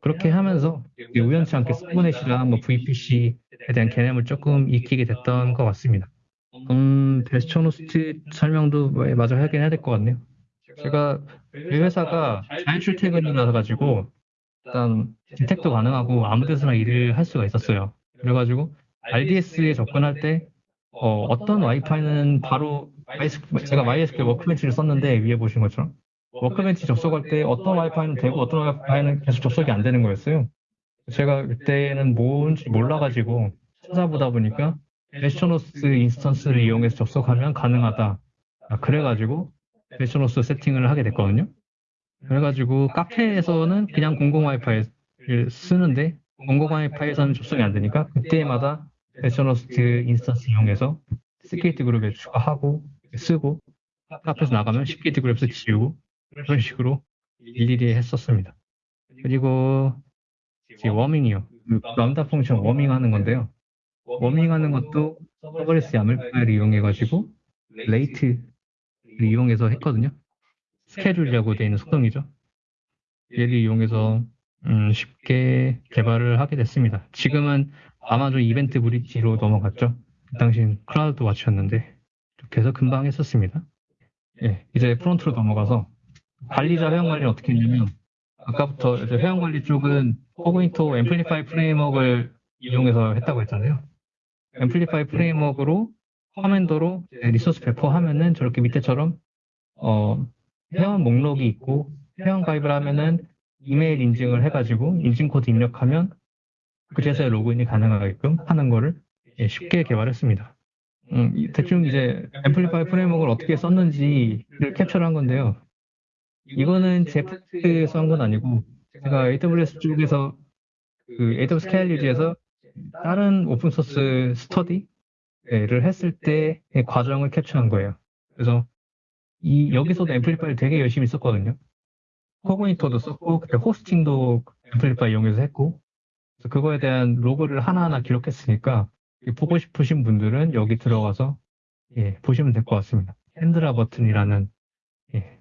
그렇게 하면서 우연치 않게 서브넷이랑 뭐 VPC에 대한 개념을 조금 익히게 됐던 것 같습니다. 음, 베스처노스트 설명도 마저 하긴 해야 될 것 같네요. 제가 이 회사가 자율 출퇴근이라 가지고 일단 디텍도 가능하고 아무 데서나 일을 할 수가 있었어요. 그래가지고 RDS에 접근할 때 어, 떤 와이파이는 바로 제가 MySQL 워크벤치를 썼는데 위에 보신 것처럼 Workbench 접속할 때 어떤 와이파이는 되고 어떤 와이파이는 계속 접속이 안 되는 거였어요. 제가 그때는 뭔지 몰라가지고 찾아보다 보니까 bastion host instance를 이용해서 접속하면 가능하다. 아, 그래가지고 bastion host 세팅을 하게 됐거든요. 그래가지고 카페에서는 그냥 공공 와이파이를 쓰는데 공공 와이파이에서는 접속이 안 되니까 그때마다 bastion host instance 이용해서 security group에 추가하고 쓰고 카페에서 나가면 security group에서 지우고 그런 식으로 일일이 했었습니다. 그리고 warming이요. 그 Lambda function warming하는 건데요. warming하는 것도 Serverless YAML 파일을 이용해가지고 rate를 이용해서 했거든요. schedule이라고 되어 있는 속성이죠. 얘를 이용해서 음, 쉽게 개발을 하게 됐습니다. 지금은 Amazon EventBridge로 넘어갔죠. 그 당시엔 CloudWatch였는데 해서 금방 했었습니다. 예, 이제 front로 넘어가서 관리자 회원 관리를 어떻게 했냐면 아까부터 회원 관리 쪽은 Cognito Amplify framework를 이용해서 했다고 했잖아요. Amplify framework로 command로 resource 배포하면은 저렇게 밑에처럼 어, 회원 목록이 있고 회원 가입을 하면은 이메일 인증을 해가지고 인증 코드 입력하면 그제서야 로그인이 가능하게끔 하는 거를 예, 쉽게 개발했습니다. 음, 이- 대충 이제 Amplify framework를 어떻게 썼는지를 캡처한 건데요. 이거는 제 프로젝트에서 한 건 아니고 제가 AWS 쪽에서 그 AWS KLUG에서 다른 open source 스터디 를 했을 때의 과정을 캡처한 거예요. 그래서 이 여기서도 앰플리파이를 되게 열심히 썼거든요. 코그니터도 썼고 그때 호스팅도 앰플리파이 이용해서 했고 그래서 그거에 대한 로그를 하나하나 기록했으니까 보고 싶으신 분들은 여기 들어가서 예, 보시면 될 것 같습니다. 핸드라 버튼이라는 예,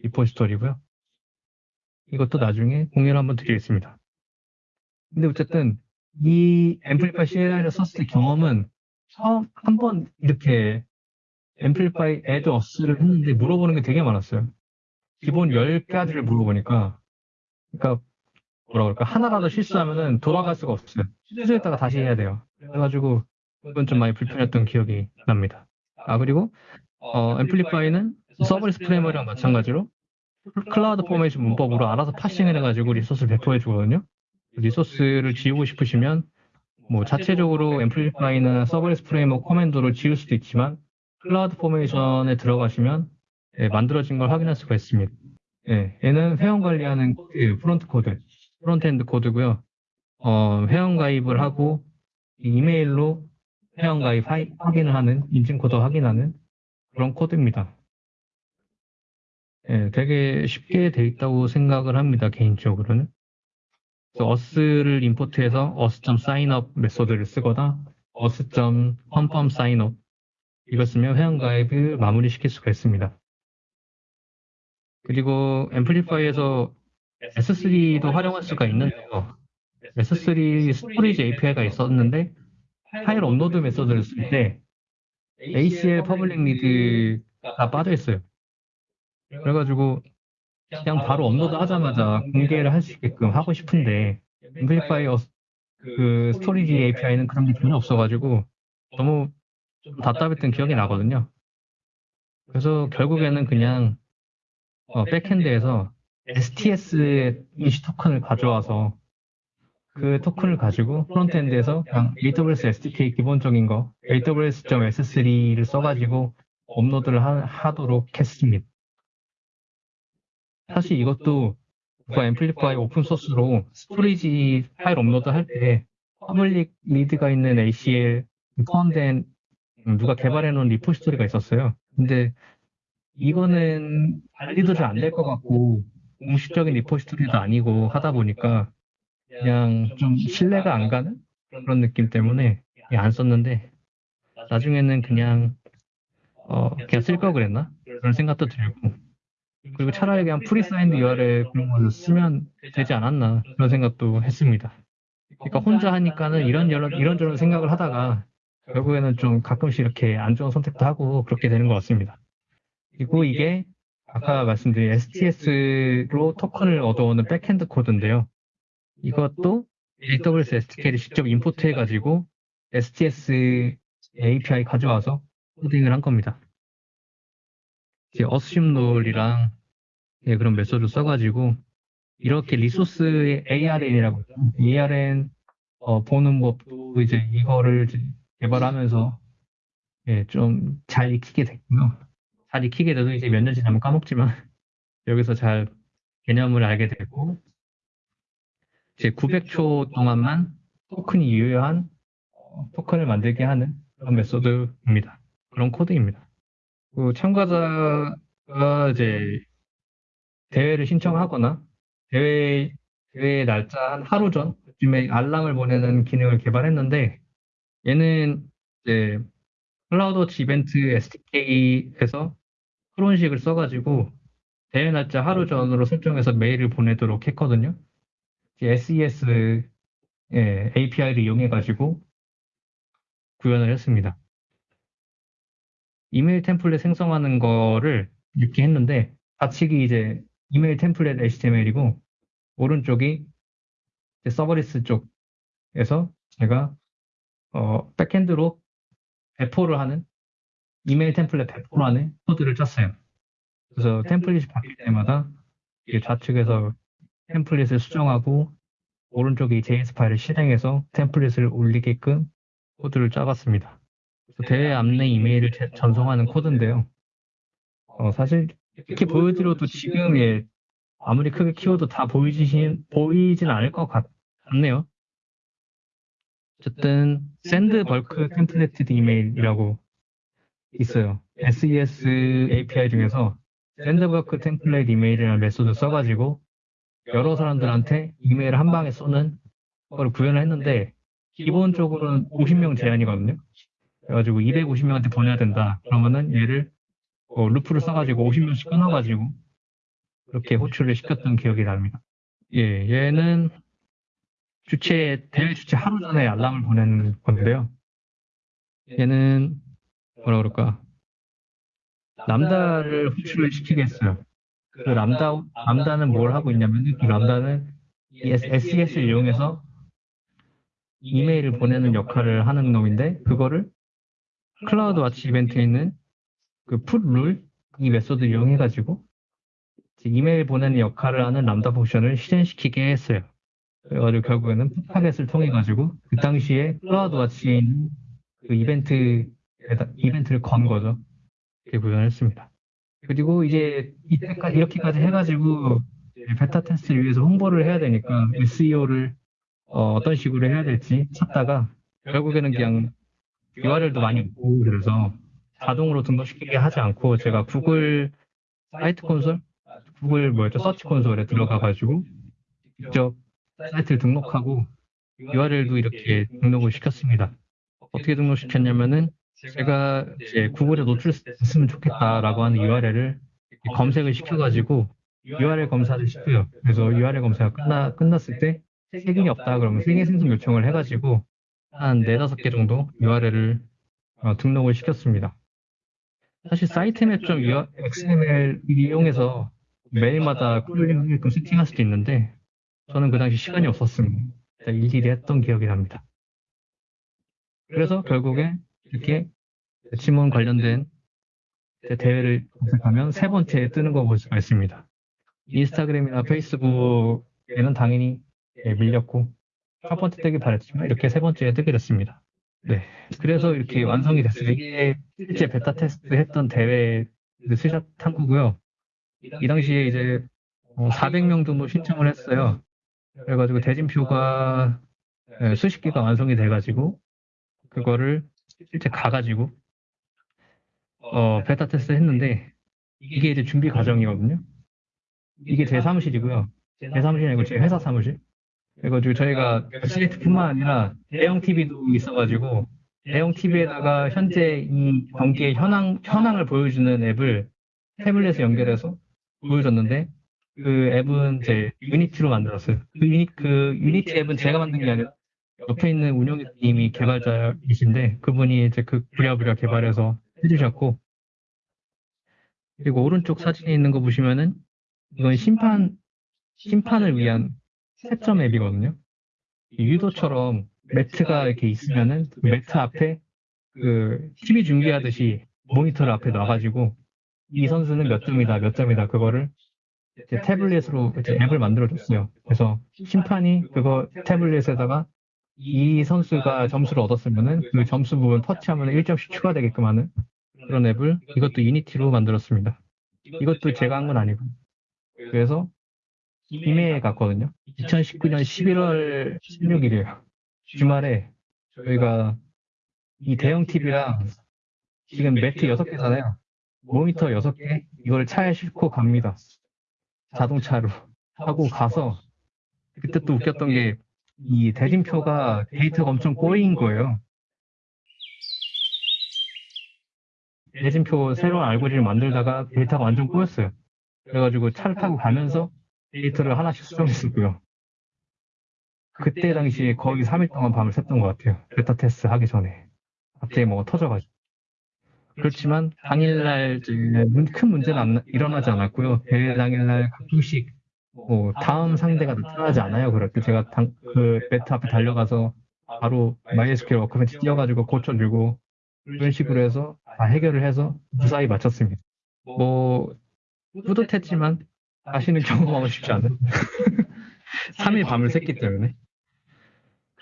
리포지터리고요. 이것도 나중에 공유를 한번 드리겠습니다. 근데 어쨌든 이 앰플리파이 CLI를 썼을 때 경험은 처음 한 번 이렇게 amplify add auth를 했는데 물어보는 게 되게 많았어요. 기본 10가지를 물어보니까 그러니까 뭐라 그럴까 하나라도 실수하면은 돌아갈 수가 없어요. 실수했다가 다시 해야 돼요. 그래가지고 그건 좀 많이 불편했던 기억이 납니다. 아 그리고 어, Amplify는 Serverless Framework랑 마찬가지로 CloudFormation 문법으로 알아서 parsing을 해가지고 resource를 배포해 주거든요. resource를 지우고 싶으시면 뭐 자체적으로 Amplify는 Serverless Framework command로 지울 수도 있지만 CloudFormation에 들어가시면 예, 만들어진 걸 확인할 수가 있습니다. 예, 얘는 회원 관리하는 코드, front 코드, frontend 코드고요. 어, 회원 가입을 하고 이메일로 회원 가입 하- 확인을 하는 인증 코드 확인하는 그런 코드입니다. 예, 되게 쉽게 돼 있다고 생각을 합니다. 개인적으로는. 어스를 임포트해서 어스.signup 메소드를 쓰거나 Auth.confirm signup 이걸 쓰면 회원 가입을 마무리 시킬 수가 있습니다. 그리고 Amplify에서 S3도 활용할 수가 있는데요. S3 storage API가 있었는데 파일 업로드 method를 쓸 때 ACL public read가 빠져 있어요. 그래가지고 그냥 바로 업로드 하자마자 공개를 할 수 있게끔 하고 싶은데 Amplify 어- 그 storage API는 그런 게 전혀 없어가지고 너무 좀 답답했던 기억이 나거든요. 그래서 결국에는 그냥 어, backend에서 STS 임시 토큰을 가져와서 그 토큰을 가지고 frontend에서 그냥 AWS SDK 기본적인 거 aws.s3를 써가지고 업로드를 하, 도록 했습니다. 사실 이것도 그 Amplify open source로 storage 파일 업로드 할 때 public read가 있는 ACL 포함된 음, 누가 개발해 놓은 repository가 있었어요. 근데 이거는 관리도 잘 안 될 것 같고 공식적인 repository도 아니고 하다 보니까 그냥 좀 신뢰가 안 가는 그런 느낌 때문에 안 썼는데 나중에는 그냥 어 그냥 쓸 걸 그랬나 그런 생각도 들고 그리고 차라리 그냥 presigned URL 그런 걸로 쓰면 되지 않았나 그런 생각도 했습니다. 그러니까 혼자 하니까는 이런 이런 이런저런 생각을 하다가 결국에는 좀 가끔씩 이렇게 안 좋은 선택도 하고 그렇게 되는 것 같습니다. 그리고 이게 아까 말씀드린 STS로 토큰을 얻어오는 backend 코드인데요. 이것도 AWS SDK를 직접 import 해가지고 STS API 가져와서 코딩을 한 겁니다. 이제 AssumeRole이랑 예, 그런 method 써가지고 이렇게 리소스의 ARN이라고 있죠. ARN 어, 보는 법도 이제 이거를 개발하면서 예, 좀 잘 익히게 됐고요. 잘 익히게 돼도 이제 몇 년 지나면 까먹지만 여기서 잘 개념을 알게 되고 이제 900초 동안만 토큰이 유효한 어, 토큰을 만들게 하는 그런 메소드입니다. 그런 코드입니다. 그 참가자가 이제 대회를 신청하거나 대회 대회 날짜 한 하루 전쯤에 알람을 보내는 기능을 개발했는데 얘는 이제 클라우드워치 이벤트 SDK에서 cron식을 써가지고 대회 날짜 하루 전으로 설정해서 메일을 보내도록 했거든요. SES 예, API를 이용해가지고 구현을 했습니다. 이메일 template 생성하는 거를 이렇게 했는데 좌측이 이제 이메일 template HTML이고 오른쪽이 serverless 쪽에서 제가 어, backend로 배포를 하는 이메일 템플릿 배포를 하는 코드를 짰어요. 그래서 템플릿이 바뀔 때마다 좌측에서 템플릿을 수정하고 오른쪽에 JS 파일을 실행해서 템플릿을 올리게끔 코드를 짜봤습니다. 대회 안내 이메일을 제- 전송하는 코드인데요. 어, 사실 이렇게 보여드려도 지금 예, 아무리 크게 키워도 다 보이진, 보이진 않을 것 같, 같네요. 어쨌든 send bulk templated email이라고 있어요. SES API 중에서 bulk template email이라는 method 써가지고 여러 사람들한테 이메일을 한 방에 쏘는 걸 구현을 했는데 기본적으로는 50명 제한이거든요. 그래가지고 250명한테 보내야 된다. 그러면은 얘를 어, 루프를 써가지고 50명씩 끊어가지고 그렇게 호출을 시켰던 기억이 납니다. 예, 얘는 주최, 대회 주최 하루 전에 알람을 보내는 건데요. 얘는 뭐라 그럴까. 람다를 호출을 시키게 했어요. 그 람다, 람다는 뭘 하고 있냐면, 그 람다는 이 SES를 이용해서 이메일을 보내는 역할을 하는 놈인데, 그거를 클라우드 와치 이벤트에 있는 그 putRule, 이 method 이용해가지고, 이메일 보내는 역할을 하는 Lambda function을 실행시키게 했어요. 그래가지고 결국에는 풋파겟을 통해 가지고, 그 당시에 CloudWatch에 있는 그 이벤트, 이벤트를 건 거죠. 이렇게 구현했습니다. 그리고 이제 이때까지 이렇게까지 해가지고 베타 테스트를 위해서 홍보를 해야 되니까 SEO를 어, 떤 식으로 해야 될지 찾다가 결국에는 그냥 URL도 많이 없고 그래서 자동으로 등록시키게 하지 않고 제가 구글 사이트 콘솔, 구글 뭐였죠 서치 콘솔에 들어가 가지고 직접 사이트를 등록하고 URL도 이렇게 등록을 시켰습니다. 어떻게 등록시켰냐면은 제가 이제 구글에 노출됐으면 좋겠다라고 하는 URL을 검색을 시켜가지고 URL 검사를 시켜요. 그래서 URL 검사가 끝나, 끝났을 때 색인이 없다 그러면 색인 생성 요청을 해가지고 한 네다섯 개 정도 URL을 어, 등록을 시켰습니다. 사실 사이트맵.점 XML 이용해서 매일마다 쿨링을 세팅할 수도 있는데 저는 그 당시 시간이 없었습니다. 일일이 했던 기억이 납니다. 그래서 결국에 이렇게 지문 관련된 대회를 검색하면 세 번째에 뜨는 거 볼 수가 있습니다. 인스타그램이나 페이스북에는 당연히 예, 밀렸고 첫 번째 뜨기 바랬지만 이렇게 세 번째에 뜨게 됐습니다. 네, 그래서 이렇게 완성이 됐어요. 이게 실제 베타 테스트 했던 대회 스샷 탐구고요. 이 당시에 이제 400명 정도 신청을 했어요. 그래가지고 대진표가 예, 수십 개가 완성이 돼가지고 그거를 실제 가가지고 어, 베타 테스트 했는데 이게 이제 준비 과정이거든요. 이게 제 사무실이고요. 제 사무실이 아니고 제 회사 사무실. 그래가지고 저희가 사이트뿐만 아니라 대형 TV도 있어가지고 대형 TV에다가 현재 이 경기의 현황 현황을 보여주는 앱을 태블릿에 연결해서 보여줬는데 그 앱은 제 Unity로 만들었어요. 그 유니 그 Unity 앱은 제가 만든 게 아니라 옆에 있는 운영님이 개발자이신데 그분이 이제 그 부랴부랴 개발해서 해주셨고 그리고 오른쪽 사진에 있는 거 보시면은 이건 심판 심판을 위한 채점 앱이거든요. 유도처럼 매트가 이렇게 있으면은 그 매트 앞에 그 TV 중계하듯이 모니터를 앞에 놔가지고 이 선수는 몇 점이다 몇 점이다 그거를 이제 태블릿으로 이제 앱을 만들어줬어요. 그래서 심판이 그거 태블릿에다가 이 선수가 점수를 얻었으면은 그 점수 부분 터치하면 1점씩 추가되게끔 하는 그런 앱을 이것도 유니티로 만들었습니다. 이것도 제가 한 건 아니고. 그래서 김해에 갔거든요. 2019년 11월 16일이에요. 주말에 저희가 이 대형 TV랑 지금 매트 6개잖아요. 모니터 6개 이걸 차에 싣고 갑니다. 자동차로 하고 가서 그때 또 웃겼던 게 이 대진표가 데이터가 엄청 꼬인 거예요. 대진표 새로운 알고리즘 만들다가 데이터가 완전 꼬였어요. 그래가지고 차를 타고 가면서 데이터를 하나씩 수정했었고요. 그때 당시에 거의 3일 동안 밤을 샜던 것 같아요. 베타 테스트 하기 전에. 갑자기 뭐가 터져가지고. 그렇지만 당일날 큰 문제는 안, 일어나지 않았고요. 대회 당일날 가끔씩 뭐 다음 상대가 나타나지 않아요. 때 제가 당, 그 매트 앞에 달려가서 바로 MySQL 워크벤치 띄워가지고 고쳐주고 그런 식으로 해서 다 해결을 해서 무사히 마쳤습니다. 뭐 뿌듯했지만 다시는 경험하고 싶지 않은 3일 밤을 샜기 때문에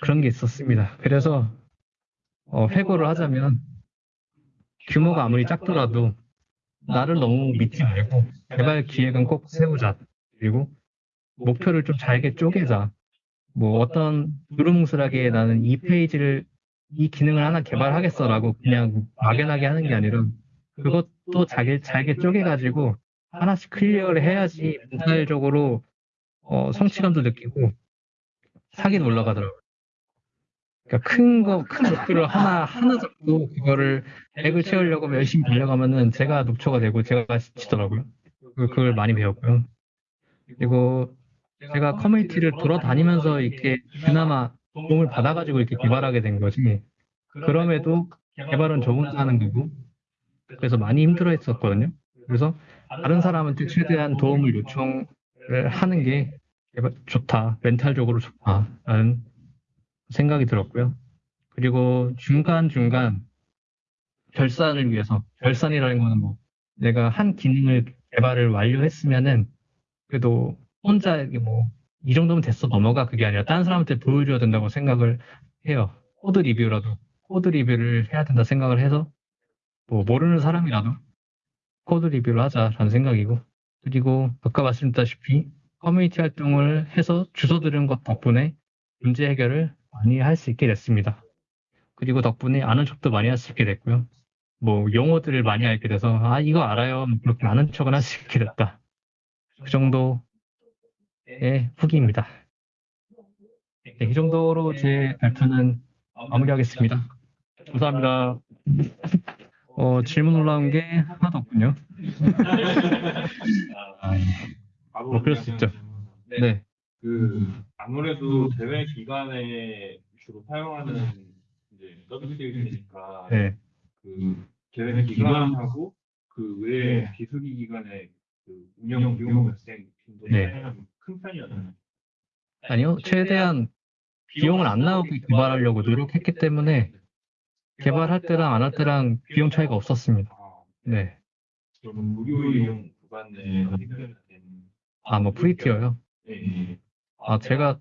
그런 게 있었습니다. 그래서 어, 회고를 하자면 규모가 아무리 작더라도 나를 너무 믿지 말고 개발 기획은 꼭 세우자. 그리고 목표를 좀 잘게 쪼개자. 뭐 어떤 두루뭉술하게 나는 이 페이지를 이 기능을 하나 개발하겠어라고 그냥 막연하게 하는 게 아니라 그것도 잘게 잘게 쪼개가지고 하나씩 클리어를 해야지 멘탈적으로 어, 성취감도 느끼고 사기는 올라가더라고요. 그러니까 큰 거, 큰 목표를 하나, 하나 잡고 그거를 100을 채우려고 열심히 달려가면은 제가 녹초가 되고 제가 지치더라고요. 그- 그걸 많이 배웠고요. 그리고 제가 커뮤니티를 돌아다니면서 이렇게 그나마 도움을 받아가지고 이렇게 개발하게 된 거지. 그럼에도 개발은 저 혼자 하는 거고. 그래서 많이 힘들어 했었거든요. 그래서 다른 사람한테 최대한 도움을 요청을 하는 게 좋다. 멘탈적으로 좋다라는 생각이 들었고요. 그리고 중간중간 결산을 위해서, 결산이라는 거는 뭐, 내가 한 기능을 개발을 완료했으면은, 그래도 혼자 이게 뭐, 이 정도면 됐어 넘어가 그게 아니라 다른 사람한테 보여줘야 된다고 생각을 해요. 코드 리뷰라도, 코드 리뷰를 해야 된다 생각을 해서, 뭐, 모르는 사람이라도 코드 리뷰를 하자라는 생각이고, 그리고 아까 말씀드렸다시피 커뮤니티 활동을 해서 주워 들은 것 덕분에 문제 해결을 많이 할 수 있게 됐습니다. 그리고 덕분에 아는 척도 많이 할 수 있게 됐고요. 뭐 용어들을 많이 알게 돼서 아 이거 알아요 그렇게 아는 척은 할 수 있게 됐다. 그 정도의 후기입니다. 네, 이 정도로 제 발표는 마무리하겠습니다. 감사합니다. 어, 질문 올라온 게 하나도 없군요. 바로 뭐 그럴 수 있죠. 네. 네, 그 아무래도 대회 기간에 주로 사용하는 이제 서비스이니까 네, 그 대회 기간하고 그 외에 비수기 기간에 그 운영 비용 발생 빈도가 네. 큰 편이었나요? 아니요, 최대한 비용을 안 나오게 개발하려고 노력했기 때문에 개발할 때랑 안 할 때랑 비용 차이가 없었습니다. 아, 네, 그럼 무료 이용 구간 내에 해결되는 아뭐 free tier요? 네. 아 제가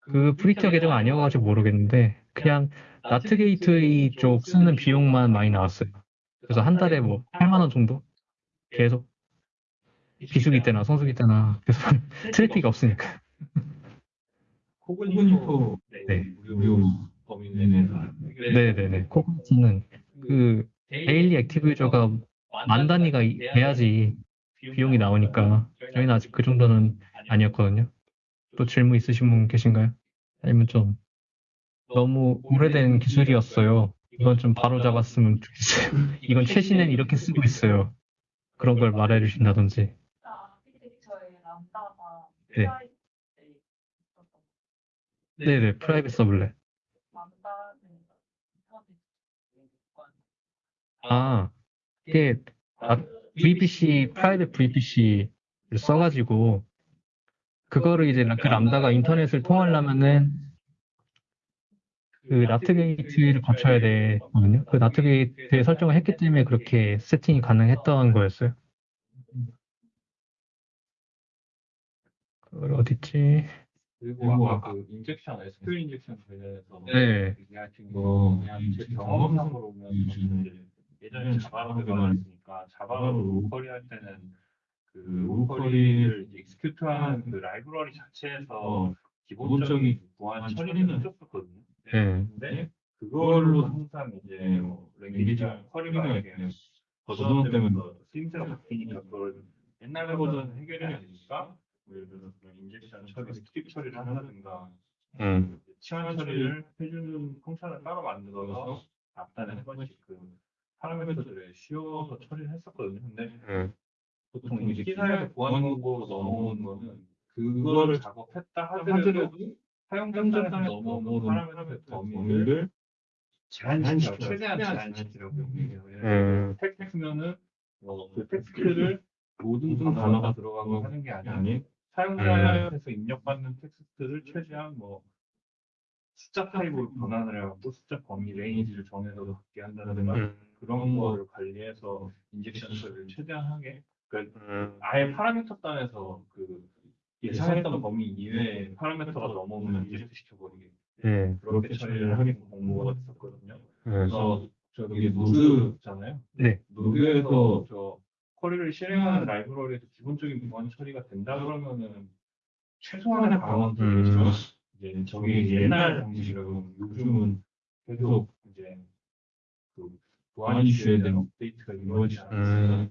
그 free tier 계정 아니어가지고 모르겠는데 그냥 NAT gateway 쪽 쓰는 비용만 많이 나왔어요. 그래서 한 달에 뭐 8만 원 정도 계속 비수기 때나 성수기 때나 계속 트래픽이 없으니까. Cognito 네. 무료 범위 내에서 네네네. Cognito는 그 daily active user가 만 단위가 이- 돼야지 비용이 나오니까 저희는 아직 그 정도는 아니었거든요. 또 질문 있으신 분 계신가요? 아니면 좀 너무 오래된 기술이었어요. 이건 좀 바로 잡았으면 좋겠어요. 이건 최신엔 이렇게 쓰고 있어요. 그런 걸 말해 주신다든지. Lambda가 네. 있었던 네네, private subnet. Lambda는 인터넷 기관 아, 이게 아, VPC, private VPC를 써가지고 그거를 이제 그 Lambda가 인터넷을 통하려면은 그 NAT gate를 거쳐야 되거든요. 그 NAT gate에 설정을 했기 때문에 그렇게 세팅이 가능했던 거였어요. 그걸 어딨지? 그리고 아까 그 injection, SQL injection 관련해서 네. 얘기하신 거 그냥 제 경험상으로 보면 저는 이제 예전에 자바로 개발했으니까 자바로 로컬이 할 때는 그 로컬이를 익스큐트하는 그 라이브러리 자체에서 기본적인 보안 처리는 해줬었거든요. 네. 근데 그걸로 항상 이제 뭐 language랑 query가 이렇게 버전 때문에 쓰임새가 바뀌니까 그걸 옛날 버전 해결이 안 되니까 뭐 예를 들어서 그런 injection 처리, escape 처리를 한다든가 음. 치환 처리를 해주는 function을 따로 만들어서 앞단에 한 번씩 그 파라미터들을 씌워서 처리를 했었거든요. 근데 음. 보통 이제 기사에서 보안 권고로 넘어오는 거는 그거를 작업했다 하더라도 사용자 단에 넘어오는 파라미터 범위를 제한시켜 최대한 제한시키려고 해요. 음. 텍스트면은 어, 그 텍스트를 모든 단어가 들어가고 하는 게 아니라 사용자에서 입력받는 텍스트를 최대한 뭐 숫자 타입으로 변환을 해갖고 숫자 범위 range를 정해서 갖게 한다든가 음. 그런 거를 관리해서 injection 처리를 최대한 하게 그러니까 음. 아예 파라미터 단에서 그 예상했던 범위 이외에 파라미터가 넘어오면 reject 시켜버리게 예. 그렇게 처리를 하게 권고가 됐었거든요. 예. 그래서 저기 Node잖아요. 네. Node에서 저 query를 실행하는 라이브러리에서 기본적인 보안 처리가 된다 그러면은 최소한의 방어들이죠. 음. 이제 저게 옛날 방식이라고 요즘은 계속 이제 그 대한 업데이트가 이루어지지 않았어요. 음.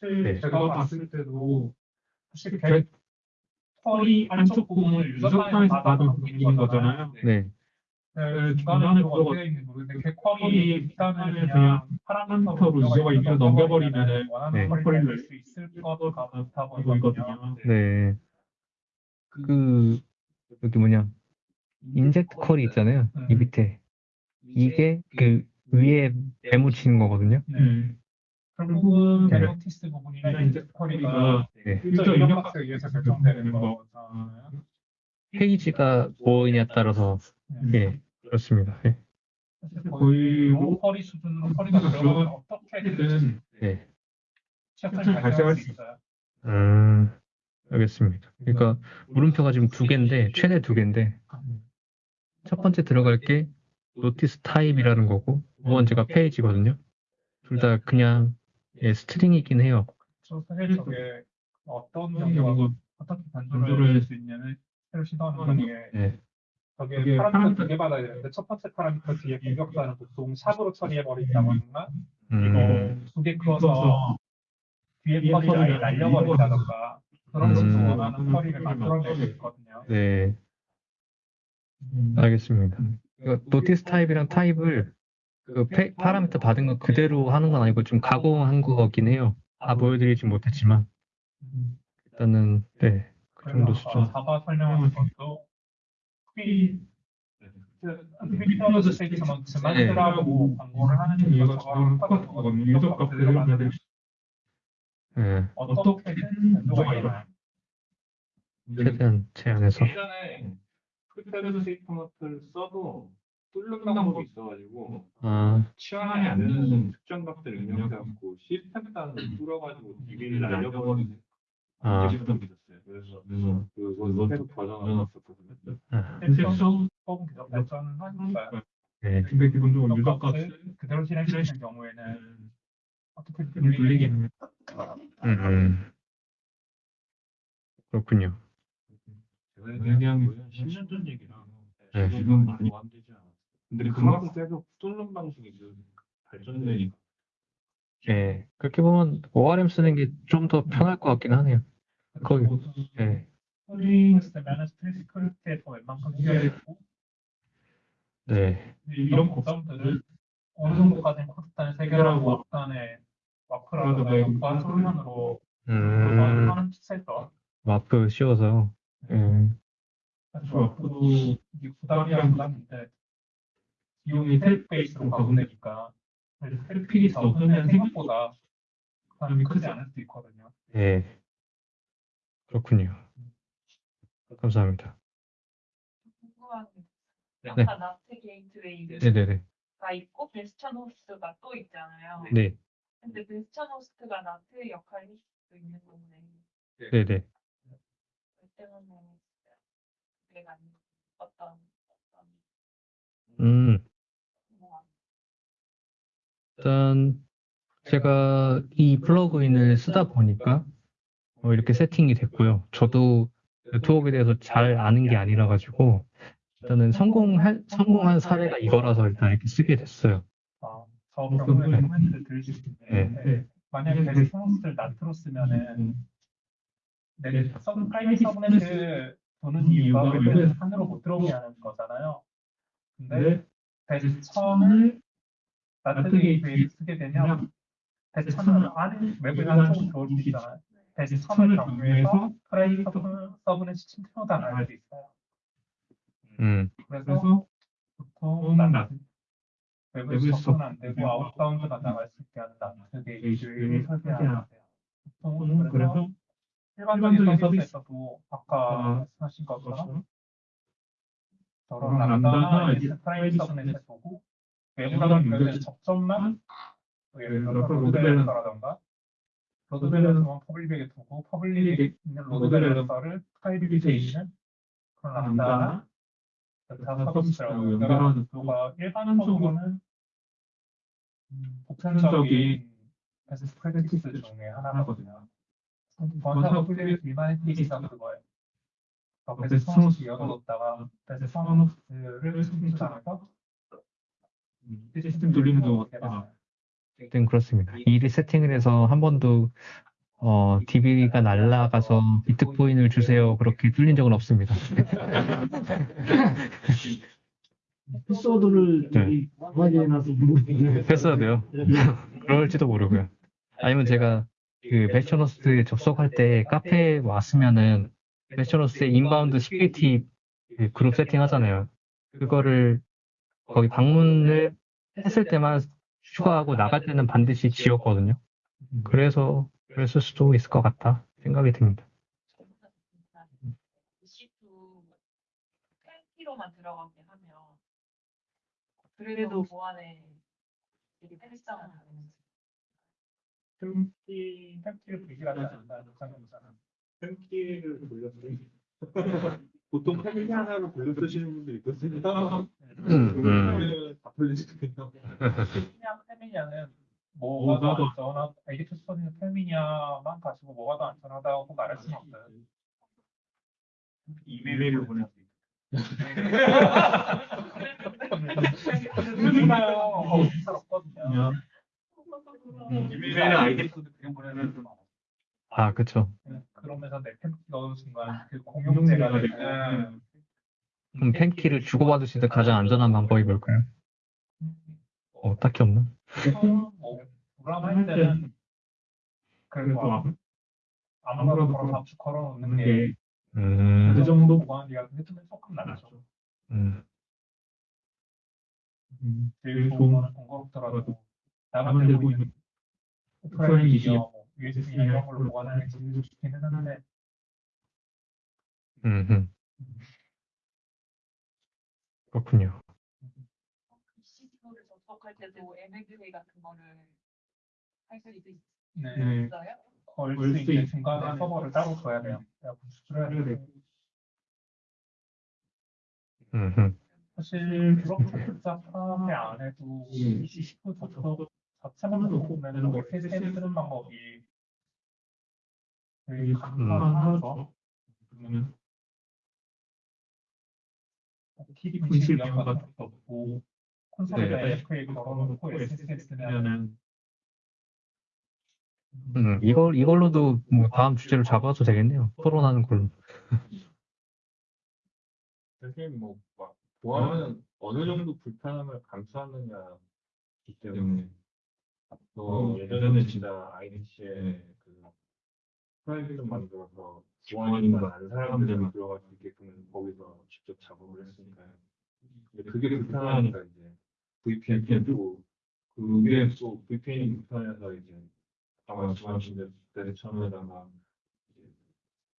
사실 네. 제가 봤을 때도 사실 개 털이 안쪽 부분을 유저판에서 받은 부분인 거잖아요. 네. 네, 중간에 그거 개퀄이 일단은 그냥 파란 컴퓨터로 유저가 이미를 넘겨버리면 원하는 네. 퀄리티를 낼수 있을 것 같아 보이거든요. 네. 그, 여기 뭐냐. 인젝트 컬이 있잖아요. 이 밑에. 이게 그 위에 매묻히는 거거든요. 네. 결국은 네. 갤럭티스 부분이나 이제 퀄리가 네. 유저 입력 박스에 의해서 결정되는 거잖아요. 페이지가 뭐이냐에 따라서, 네. 예, 그렇습니다. 예. 사실 거의 로컬이 수준으로 퀄리가 들어가면 어떻게든 예. 시합을 발생할 수 있어요. 음, 알겠습니다. 그러니까 물음표가 지금 두 개인데, 최대 두 개인데, 첫 번째 들어갈 게 notice type이라는 거고, 두 번째가 page거든요. 둘 다 그냥, 예, string이긴 해요. 저 사실 저게 어떤 경우가 어떻게 변조를 할수 있냐면 새로 시도하는 경우에 예. 저게 파라미터 두개 받아야 되는데 첫 번째 파라미터 뒤에 공격사는 보통 sharp으로 처리해 버린다거나 음, 이거 두개 커서 뒤에 아예 날려버린다던가 그런 것도 음. 원하는 처리를 만들어낼 수 있거든요. 네, 알겠습니다. 이거 노티스 타입이랑 타입을 그 페- 파라미터 받은 거 그대로 하는 건 아니고 좀 가공한 거긴 해요. 다 보여드리진 못했지만 일단은 네, 그 정도 수준. 사바 설명하는 것도 퀴 퀴플러스 스테이트먼트만이라고 광고를 하는 이유가 저랑 똑같거든요. 유저 값을 만들 예, 어떻게든 변조가 일어나요. 최대한 제한해서. 예전에 prepared statement를 써도 뚫는 방법이 있어가지고 아, 치환이 안 되는 특정 값들을 입력해갖고 시스템 단으로 뚫어가지고 DB를 날려버리는 아. 시스템이 있었어요. 그래서 그거 계속. 아, 실제로 조금 계속 발전을 하니까요. 네, 근데 기본적으로 user 값을 그대로 실행시키는 경우에는 어떻게든 돌리겠네요. 음, 음. 그렇군요. 그냥 10년 전 얘기라 네. 지금 많이 완되지 않아. 근데 그만큼 계속 뚫는 방식이 그 발전되니까. 예, 그렇게 보면 ORM 쓰는 게 좀 더 편할 것 같긴 하네요. 거기. 예, 스토링 쓰면 스트레스 스크립트에서 웬만큼 해결되고. 네, 이런 고점들을 어느 정도까지 코드단을 해결하고 앞단에 와크라든가 보안 솔루션으로 음, 하는 픽셀도 마프 씌워서. 예, 사실 와크도 이게 부담이랑 부담인데 비용이 셀프 베이스로 가보내니까 셀프이 적으면 생각보다 부담이 크지 않을 수도 있거든요. 예, 그렇군요. 감사합니다. 궁금한 게 네. 아까 NAT gateway가. 있고 bastion host가 또 있잖아요. 네, 근데 bastion host가 NAT 역할을 수도 있는 건데 네네. 그 때문에 내가 어떤 어떤 음, 뭐 일단 제가 이 플러그인을 쓰다 보니까 어, 이렇게 세팅이 됐고요. 저도 네트워크에 대해서 잘 아는 게 아니라 가지고 일단은 성공한 성공한 사례가 이거라서 일단 이렇게 쓰게 됐어요. 아, 저 경우에 코멘트를 드릴 수 있는데 네. 만약에 bastion host를 NAT로 쓰면은 내 서- private subnet을 두는 이유가 웹에서 산으로 못 들어오게 하는 거잖아요. 근데 bastion을 NAT gateway를 쓰게 되면 bastion을 안에 웹을 안쪽으로 들어올 수 있잖아요. bastion을 경유해서 private sub- subnet이 침투가 당할 수 있어요. 음, 그래서 보통 NAT 웹을 접근 안 되고 outbound가 나갈 수 있게 하는 NAT gateway를 설계하는 거예요. 보통 그래서 일반적인 서비스에서도 아까 말씀하신 것처럼 저런 Lambda나 private subnet에 두고 외부랑 연결된 접점만 예를 들어서 로드 밸런서라던가 로드 밸런서만 퍼블릭에 두고 퍼블릭에 있는 로드 밸런서를 프라이빗에 있는 그런 람다나 기타 서비스라고 연결하는 구조가 일반적으로는 음, 보편적인 베스트 프랙티스 중에 하나거든요. 번사고 플레이 리마이티스가 그거예요. 어, 베스트 스노스 열어뒀다가 베스트 스노스를 스위치하면서 시스템 돌리는 거 같아. 네, 그렇습니다. 미리 세팅을 해서 한 번도 어, DB가 날라가서 비트코인을 주세요. 그렇게 뚫린 적은 없습니다. 패스워드를 네. 강하게 해놔서 모르겠네. 패스워드요. 그럴지도 모르고요. 아니면 제가 그 bastion host에 접속할 때 카페에 왔으면은 bastion host에 inbound security 그 그룹 세팅 하잖아요. 그거를 거기 방문을 했을 때만 추가하고 나갈 때는 반드시 지웠거든요. 그래서 그랬을 수도 있을 것 같다 생각이 듭니다. EC2 펜키로만 들어가게 하면 그래도 보안에 되게 패스장을 다니는 템키, 템키를 불길하지 않다. 상관없잖아. 펜키를 돌렸어요. 보통 펜키 하나로 돌려 쓰시는 분들 있거든요. 음. 다. 페미냐, 페미냐는 뭐가 더 안전하, 에디트 스터디는 페미냐만 가지고 뭐가 더 안전하다고 말할 수는 없어요. 이메일을 그러니까요. 없거든요. 이메일에 아이디 코드 그냥 보내는 좀 아, 그쵸. 그러면서 내 템키 넣은 순간 그 공용제가 되는 그럼 펜키를 주고받으실 때 가장 안전한 방법이 뭘까요? 어, 딱히 없나? 뭐 불안할 때는 그뭐 아무거나 걸어 압축 걸어놓는 게그 음, 정도 보안이가 해두면 조금 낫죠. 음, 제일 좋은 거는 번거롭더라도 나만 들고 있는 오프라인이며 뭐 USB 이런 걸로 보관하는 게 제일 좋기는 한데 음, 음. 그렇군요. EC2를 접속할 때도 MFA 같은 거를 할 수 있어요? 네. 걸 수 있는 중간에 서버를 따로 둬야 돼요. 수술해야 돼요. 음, 음. 사실 그렇게 복잡하게 안 해도 EC19 접속 자체만 보면 메시지 쓰는 방법이 되게 간단하죠. 그러면 TV 분실 위험 같은 것도 없고 콘솔에다 FA 걸어놓고 SSL 쓰면은 음, 이걸, 이걸로도 뭐 다음 주제로 잡아도 되겠네요. 토론하는 걸로. 선생님 뭐 막, 보안은 어느 정도 불편함을 감수하느냐기 때문에 또 예전에 진짜 IDC에 그 프라이빗을 만들어서 보안인만 아는 사람들이 들어갈 수 있게끔 거기서 직접 작업을 했으니까요. 근데 그게 불편하니까 이제 VPN 뜯고 그게 또 VPN이 불편해서 이제 아까 말씀하신 대로 처음에다가 이제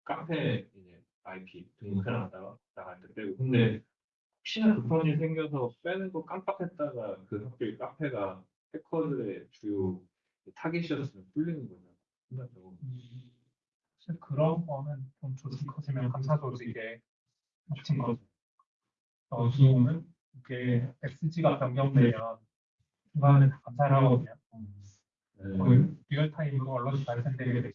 카페 이제 IP 등록해놨다가 나갈 때 빼고 근데 혹시나 일 생겨서 빼는 거 깜빡했다가 그 학교의 카페가 해커들의 주요 타겟이었으면 뚫리는. 끝났다고. 사실 그런 거는 좀 조직 커지면 감사 조직에 묻힌 거죠. 어, 지금은 이게 XG가 변경되면 중간에 다 감사를 하거든요. 거의 리얼타임으로 언론이 발생되게 돼 있어요.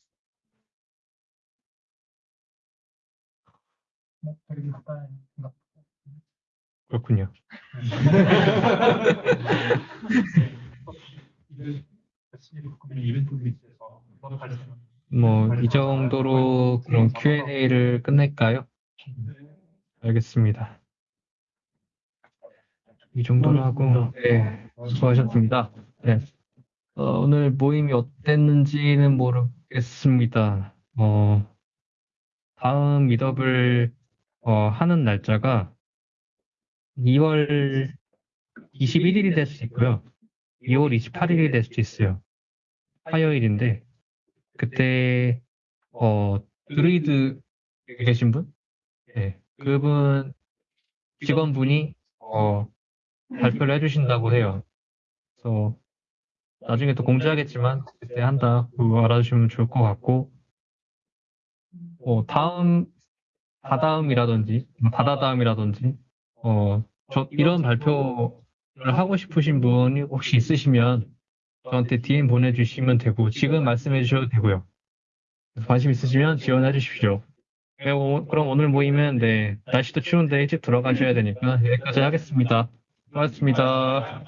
뭐 되게 간단한 생각. 그렇군요. 바꾸면 이벤트 리스에서 이번 발생 뭐, 이 정도로 그런 Q&A를 끝낼까요? 알겠습니다. 이 정도로 하고, 네, 수고하셨습니다. 네. 어, 오늘 모임이 어땠는지는 모르겠습니다. 어, 다음 미더블 어, 하는 날짜가 2월 21일이 될수 있고요. 2월 28일이 될 수도 있어요. 화요일인데, 그때, 어, 드루이드 계신 분? 네. 그분, 직원분이, 어, 발표를 해주신다고 해요. 그래서, 나중에 또 공지하겠지만, 그때 한다고 알아주시면 좋을 것 같고, 어, 다음, 다다음이라든지, 뭐 다다다음이라든지, 어, 저, 이런 발표를 하고 싶으신 분이 혹시 있으시면, 저한테 DM 보내주시면 되고 지금 말씀해 주셔도 되고요. 관심 있으시면 지원해 주십시오. 네, 오- 그럼 오늘 모임은 네, 날씨도 추운데 일찍 들어가셔야 되니까 여기까지 하겠습니다. 고맙습니다.